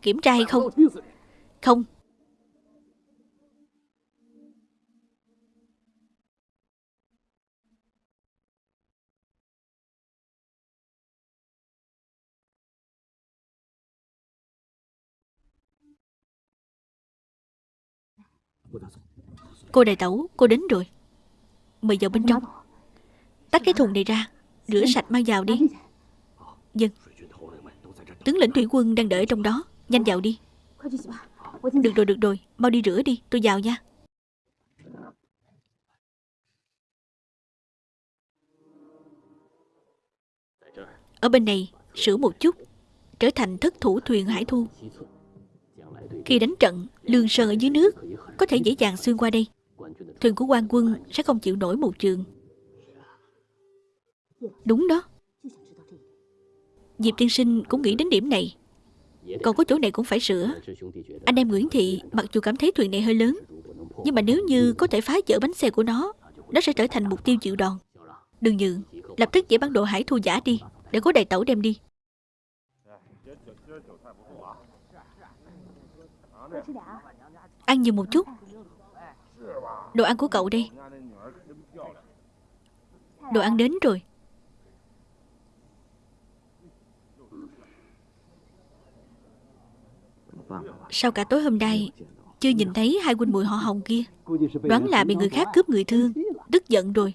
Kiểm tra hay không? Không. Cô đại tẩu, cô đến rồi. Mời vào bên trong. Tắt cái thùng này ra Rửa sạch mang vào đi. Dân Tướng lĩnh thủy quân đang đợi trong đó. Nhanh vào đi. Được rồi, được rồi. Mau đi rửa đi, tôi vào nha. Ở bên này Sửa một chút. Trở thành thất thủ thuyền hải thu. Khi đánh trận Lương sơn ở dưới nước Có thể dễ dàng xuyên qua đây. Thuyền của quan quân sẽ không chịu nổi một trường. Đúng đó. Diệp tiên sinh cũng nghĩ đến điểm này. Còn có chỗ này cũng phải sửa. Anh em Nguyễn Thị, mặc dù cảm thấy thuyền này hơi lớn, Nhưng mà nếu như có thể phá vỡ bánh xe của nó Nó sẽ trở thành mục tiêu chịu đòn Đừng nhượng Lập tức giải bản đồ hải thu giả đi, Để có đầy tẩu đem đi. Ăn nhiều một chút. Đồ ăn của cậu đây. Đồ ăn đến rồi. Sao cả tối hôm nay, Chưa nhìn thấy hai huynh muội họ hồng kia. Đoán là bị người khác cướp người thương, Tức giận rồi.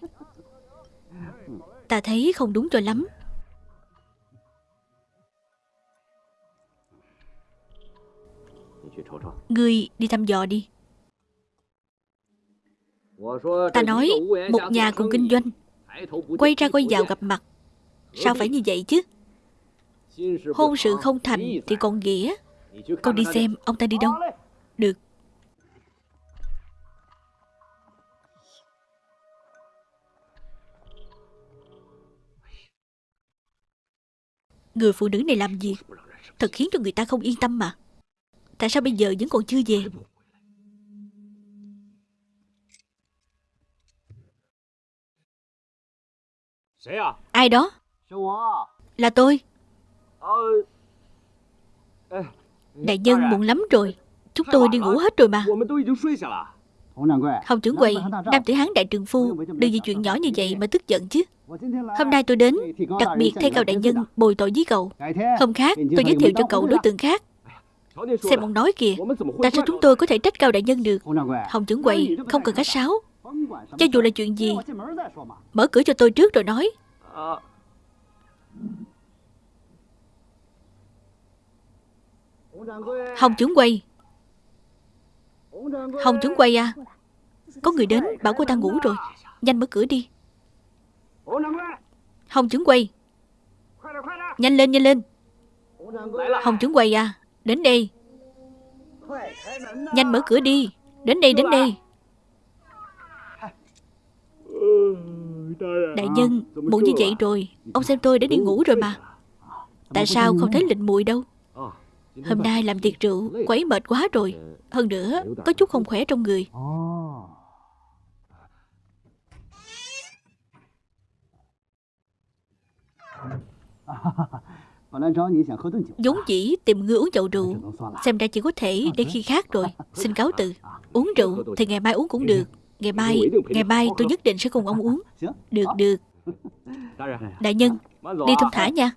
Ta thấy không đúng cho lắm. Ngươi đi thăm dò đi. Ta nói, một nhà cùng kinh doanh, Quay ra quay vào gặp mặt. Sao phải như vậy chứ? Hôn sự không thành thì còn nghĩa. Con đi xem, ông ta đi đâu? Được. Người phụ nữ này làm gì? Thật khiến cho người ta không yên tâm mà. Tại sao bây giờ vẫn còn chưa về? Ai đó? Là tôi. Ờ. Đại nhân muộn lắm rồi. Chúng tôi đi ngủ hết rồi mà. Hồng trưởng quầy, Nam tử hán đại trường phu, Đừng vì chuyện nhỏ như vậy mà tức giận chứ. Hôm nay tôi đến, Đặc biệt thay cao đại nhân bồi tội với cậu. Hôm khác, tôi giới thiệu cho cậu đối tượng khác. Xem ông nói kìa, Tại sao chúng tôi có thể trách cao đại nhân được? Hồng trưởng quầy, không cần khách sáo. Cho dù là chuyện gì, Mở cửa cho tôi trước rồi nói. Hồng trưởng quay, Hồng trưởng quay à? Có người đến bảo cô ta ngủ rồi. Nhanh mở cửa đi. Hồng trưởng quay, Nhanh lên nhanh lên. Hồng trưởng quầy à Đến đây. Nhanh mở cửa đi. Đến đây đến đây. Đại nhân Muộn như vậy rồi. Ông xem tôi đã đi ngủ rồi mà. Tại sao không thấy lịnh muội đâu? Hôm nay làm tiệc rượu, Quấy mệt quá rồi. Hơn nữa, Có chút không khỏe trong người. Vốn dĩ tìm người uống chậu rượu. Xem ra chỉ có thể để khi khác rồi. Xin cáo từ. Uống rượu thì ngày mai uống cũng được. Ngày mai Ngày mai tôi nhất định sẽ cùng ông uống. Được được. Đại nhân, Đi thông thả nha.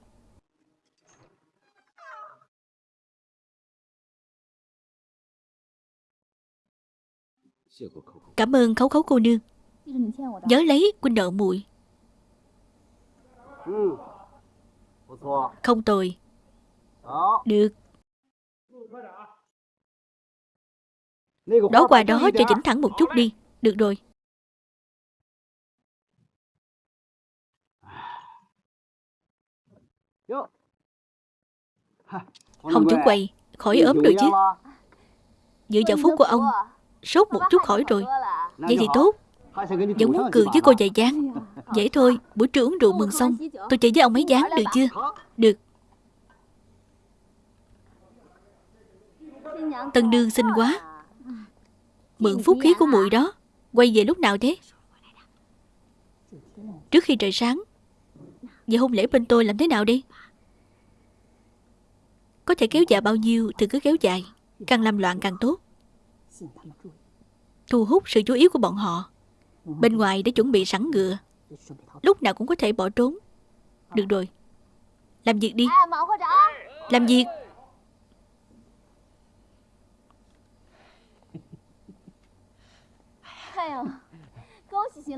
Cảm ơn khấu khấu cô nương. Nhớ lấy quynh nợ muội. Không tồi. Được. Đó qua đó cho chỉnh thẳng một chút đi. Được rồi. Hồng trưởng quầy Khỏi ốm rồi chứ. Dựa vào phúc của ông. Sốt một chút khỏi rồi. Vậy thì tốt. Vẫn muốn cười với cô dạy dáng Dễ thôi, Buổi trưa uống rượu mừng xong. Tôi chơi với ông mấy dáng được chưa? Được. Tân đương xinh quá. Mượn phúc khí của muội đó. Quay về lúc nào thế? Trước khi trời sáng. Vậy hôn lễ bên tôi làm thế nào đi Có thể kéo dài bao nhiêu Thì cứ kéo dài. Càng làm loạn càng tốt. Thu hút sự chú ý của bọn họ. Bên ngoài đã chuẩn bị sẵn ngựa. Lúc nào cũng có thể bỏ trốn. Được rồi. Làm việc đi. Làm việc.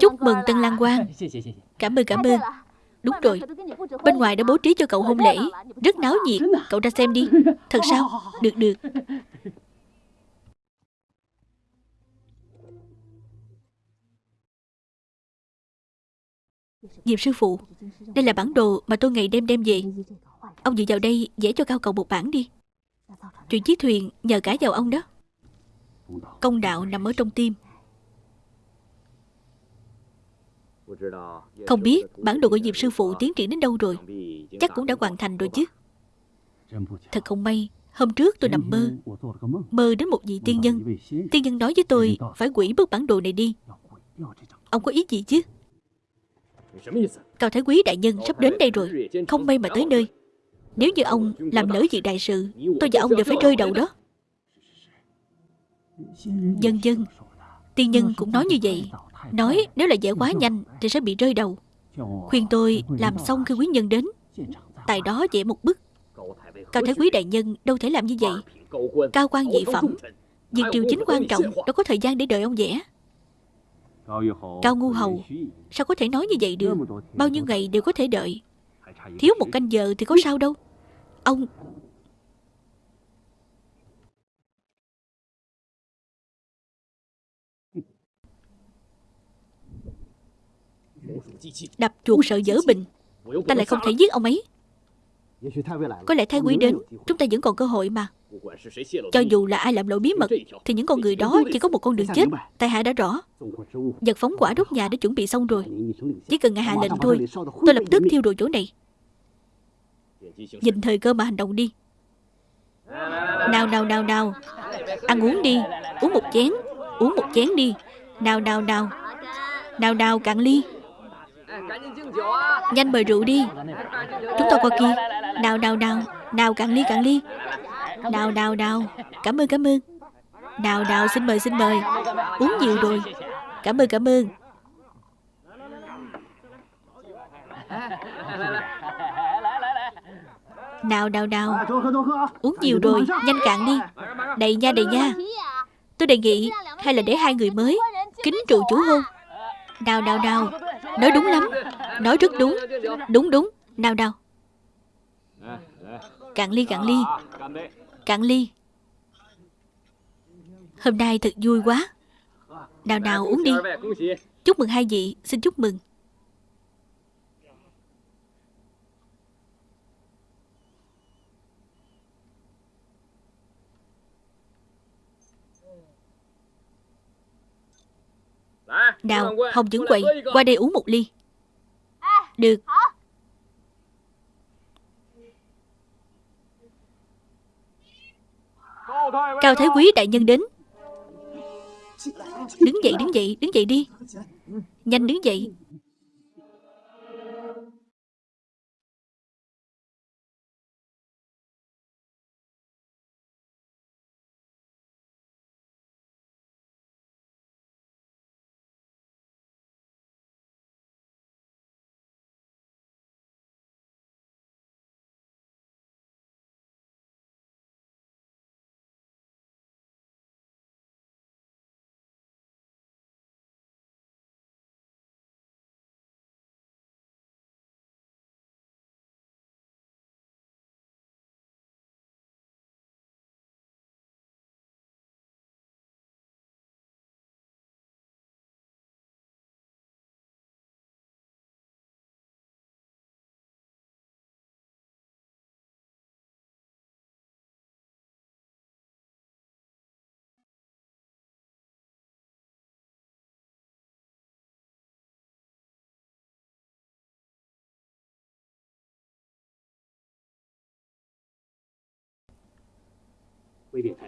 Chúc mừng Tân Lan Quang. Cảm ơn cảm ơn. Đúng rồi. Bên ngoài đã bố trí cho cậu hôn lễ. Rất náo nhiệt. Cậu ra xem đi. Thật sao? Được được Diệp sư phụ. Đây là bản đồ mà tôi ngày đêm đem về. Ông dựa vào đây vẽ cho cao cầu một bản đi. Chuyện chiếc thuyền nhờ cả vào ông đó. Công đạo nằm ở trong tim. Không biết bản đồ của Diệp sư phụ tiến triển đến đâu rồi. Chắc cũng đã hoàn thành rồi chứ. Thật không may, Hôm trước tôi nằm mơ. Mơ đến một vị tiên nhân. Tiên nhân nói với tôi Phải quỷ bức bản đồ này đi. Ông có ý gì chứ? Cao Thái Quý đại nhân sắp đến đây rồi, Không may mà tới nơi. Nếu như ông làm lỡ việc đại sự, Tôi và ông đều phải rơi đầu đó. Dân dân, Tiên nhân cũng nói như vậy. Nói nếu là dễ quá nhanh Thì sẽ bị rơi đầu. Khuyên tôi làm xong khi quý nhân đến. Tại đó dễ một bức Cao Thái Quý đại nhân đâu thể làm như vậy. Cao quan dị phẩm. Việc triều chính quan trọng, Đâu có thời gian để đợi ông vẽ. Cao Ngu Hầu, Sao có thể nói như vậy được? Bao nhiêu ngày đều có thể đợi. Thiếu một canh giờ thì có sao đâu. Ông Đập chuột sợ dở bình. Ta lại không thể giết ông ấy. Có lẽ Thái Quý đến, Chúng ta vẫn còn cơ hội mà. Cho dù là ai làm lộ bí mật Thì những con người đó chỉ có một con đường chết. Tai hạ đã rõ Giật phóng quả đốt nhà đã chuẩn bị xong rồi. Chỉ cần ngài hạ lệnh thôi Tôi lập tức thiêu đồ chỗ này. Nhìn thời cơ mà hành động đi. Nào nào nào nào. Ăn uống đi. Uống một chén. Uống một chén đi. Nào nào nào. Nào nào cạn ly. Nhanh mời rượu đi. Chúng ta qua kia. Nào nào nào. Nào cạn ly cạn ly nào nào nào Cảm ơn cảm ơn. Nào nào xin mời xin mời. Uống nhiều rồi. Cảm ơn cảm ơn. Nào nào nào Uống nhiều rồi. Nhanh cạn đi. Đầy nha đầy nha. Tôi đề nghị Hay là để hai người mới Kính trụ chủ hôn Nào nào nào Nói đúng lắm. Nói rất đúng. Đúng đúng. Nào nào Cạn ly cạn ly. Cạn ly. Hôm nay thật vui quá. Nào nào uống đi. Chúc mừng hai vị Xin chúc mừng. Nào Hồng Dưỡng Quậy Qua đây uống một ly. Được Cao Thái Quý đại nhân đến. Đứng dậy đứng dậy Đứng dậy đi. Nhanh đứng dậy.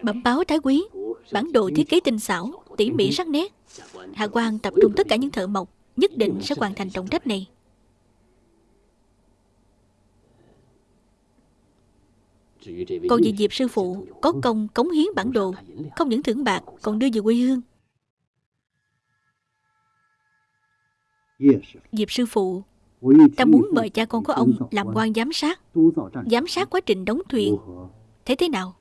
Bẩm báo Thái Quý, Bản đồ thiết kế tinh xảo, Tỉ mỉ sắc nét. Hạ quan tập trung tất cả những thợ mộc, Nhất định sẽ hoàn thành trọng trách này. Còn về Diệp sư phụ Có công cống hiến bản đồ, Không những thưởng bạc, Còn đưa về quê hương. Diệp sư phụ, Ta muốn mời cha con của ông Làm quan giám sát. Giám sát quá trình đóng thuyền. Thế thế nào?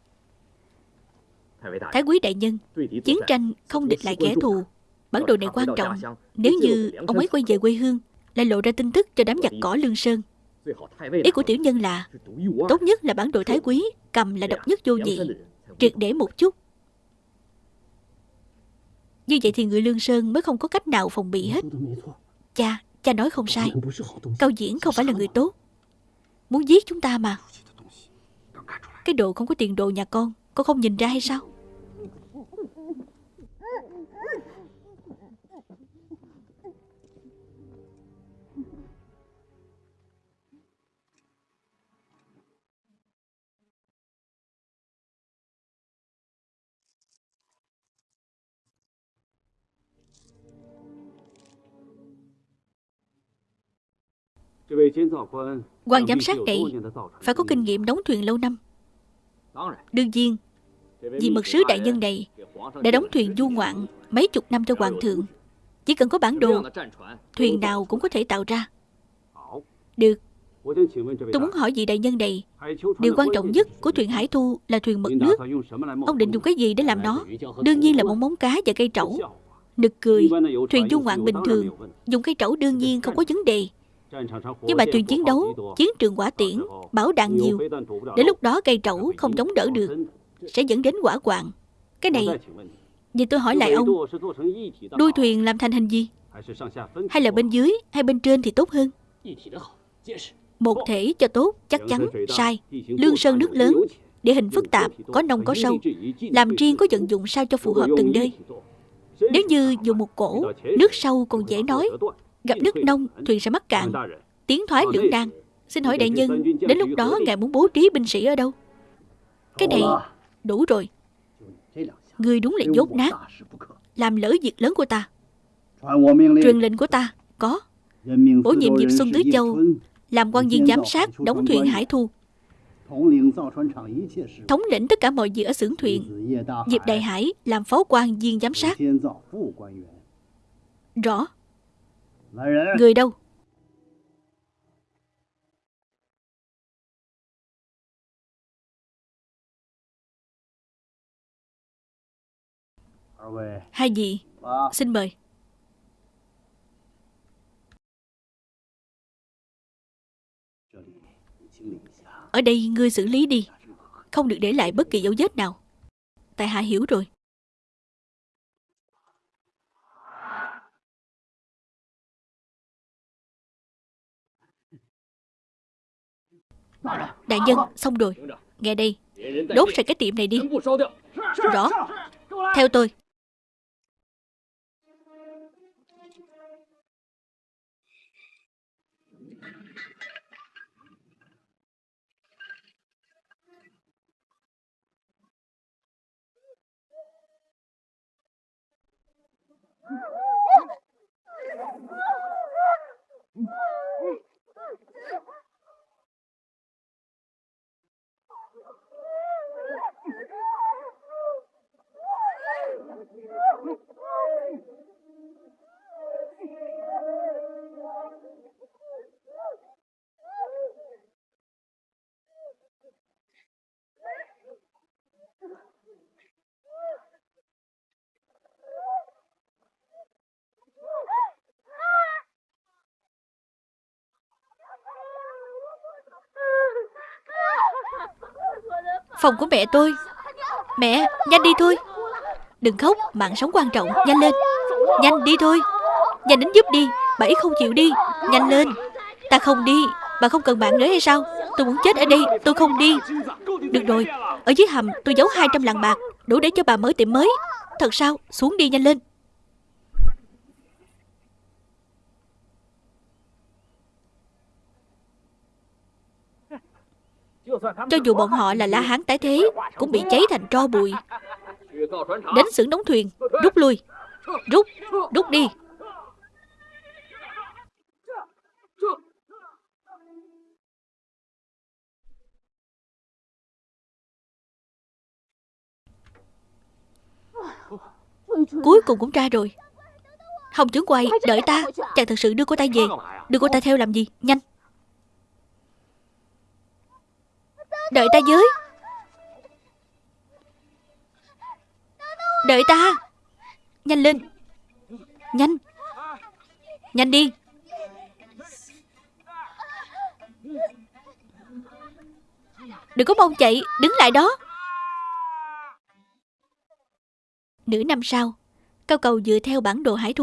Thái quý đại nhân Chiến tranh không địch lại kẻ thù Bản đồ này quan trọng Nếu như ông ấy quay về quê hương Lại lộ ra tin tức cho đám giặc cỏ Lương Sơn Ý của tiểu nhân là Tốt nhất là bản đồ thái quý Cầm là độc nhất vô nhị Triệt để một chút Như vậy thì người Lương Sơn mới không có cách nào phòng bị hết Cha, cha nói không sai Cao Diễn không phải là người tốt Muốn giết chúng ta mà Cái đồ không có tiền đồ nhà con Con không nhìn ra hay sao quan giám sát này phải có kinh nghiệm đóng thuyền lâu năm đương nhiên vì mật sứ đại nhân này đã đóng thuyền du ngoạn mấy chục năm cho hoàng thượng chỉ cần có bản đồ thuyền nào cũng có thể tạo ra được tôi muốn hỏi vị đại nhân này điều quan trọng nhất của thuyền hải thu là thuyền mực nước ông định dùng cái gì để làm nó đương nhiên là một móng cá và cây trẩu nực cười thuyền du ngoạn bình thường dùng cây trẩu đương nhiên không có vấn đề nhưng mà thuyền chiến đấu, chiến trường quả tiễn, bảo đạn nhiều. Đến lúc đó cây trẩu không chống đỡ được, sẽ dẫn đến quả quạng. Cái này, Vậy tôi hỏi lại ông, Đuôi thuyền làm thành hình gì? Hay là bên dưới hay bên trên thì tốt hơn? Một thể cho tốt chắc chắn sai. Lương sơn nước lớn, Địa hình phức tạp, Có nông có sâu. Làm riêng có vận dụng sao cho phù hợp từng nơi. Nếu như dùng một cổ, Nước sâu còn dễ nói. Gặp nước nông, thuyền sẽ mắc cạn. Tiến thoái lưỡng nan Xin hỏi đại nhân, Đến lúc đó ngài muốn bố trí binh sĩ ở đâu? Cái này đủ rồi. Ngươi đúng là dốt nát. Làm lỡ việc lớn của ta. Truyền lệnh của ta, Có. Bổ nhiệm Diệp Xuân Tứ Châu, Làm quan viên giám sát, Đóng thuyền hải thu. Thống lĩnh tất cả mọi việc ở xưởng thuyền. Diệp Đại Hải làm phó quan viên giám sát. Rõ. Người đâu? Hai vị Xin mời. Ở đây ngươi xử lý đi. Không được để lại bất kỳ dấu vết nào. Tại hạ hiểu rồi Đại nhân, xong rồi. Nghe đây. Đốt sạch cái tiệm này đi. Rõ. Theo tôi. Phòng của mẹ tôi. Mẹ, nhanh đi thôi. Đừng khóc, mạng sống quan trọng, nhanh lên. Nhanh đi thôi. Nhanh đến giúp đi, bà ấy không chịu đi. Nhanh lên. Ta không đi, bà không cần bạn nữa hay sao? Tôi muốn chết ở đây, tôi không đi. Được rồi, ở dưới hầm tôi giấu 200 lạng bạc. Đủ để cho bà mở tiệm mới. Thật sao, xuống đi nhanh lên. Cho dù bọn họ là lá hán tái thế Cũng bị cháy thành tro bụi. Đến xưởng đóng thuyền Rút lui. Rút, rút đi. Cuối cùng cũng ra rồi. Hồng trưởng quầy, đợi ta. Chàng thật sự đưa cô ta về. Đưa cô ta theo làm gì, nhanh. Đợi ta dưới, Đợi ta. Nhanh lên. Nhanh. Nhanh đi. Đừng có mong chạy. Đứng lại đó. Nửa năm sau Cao cầu dựa theo bản đồ hải thu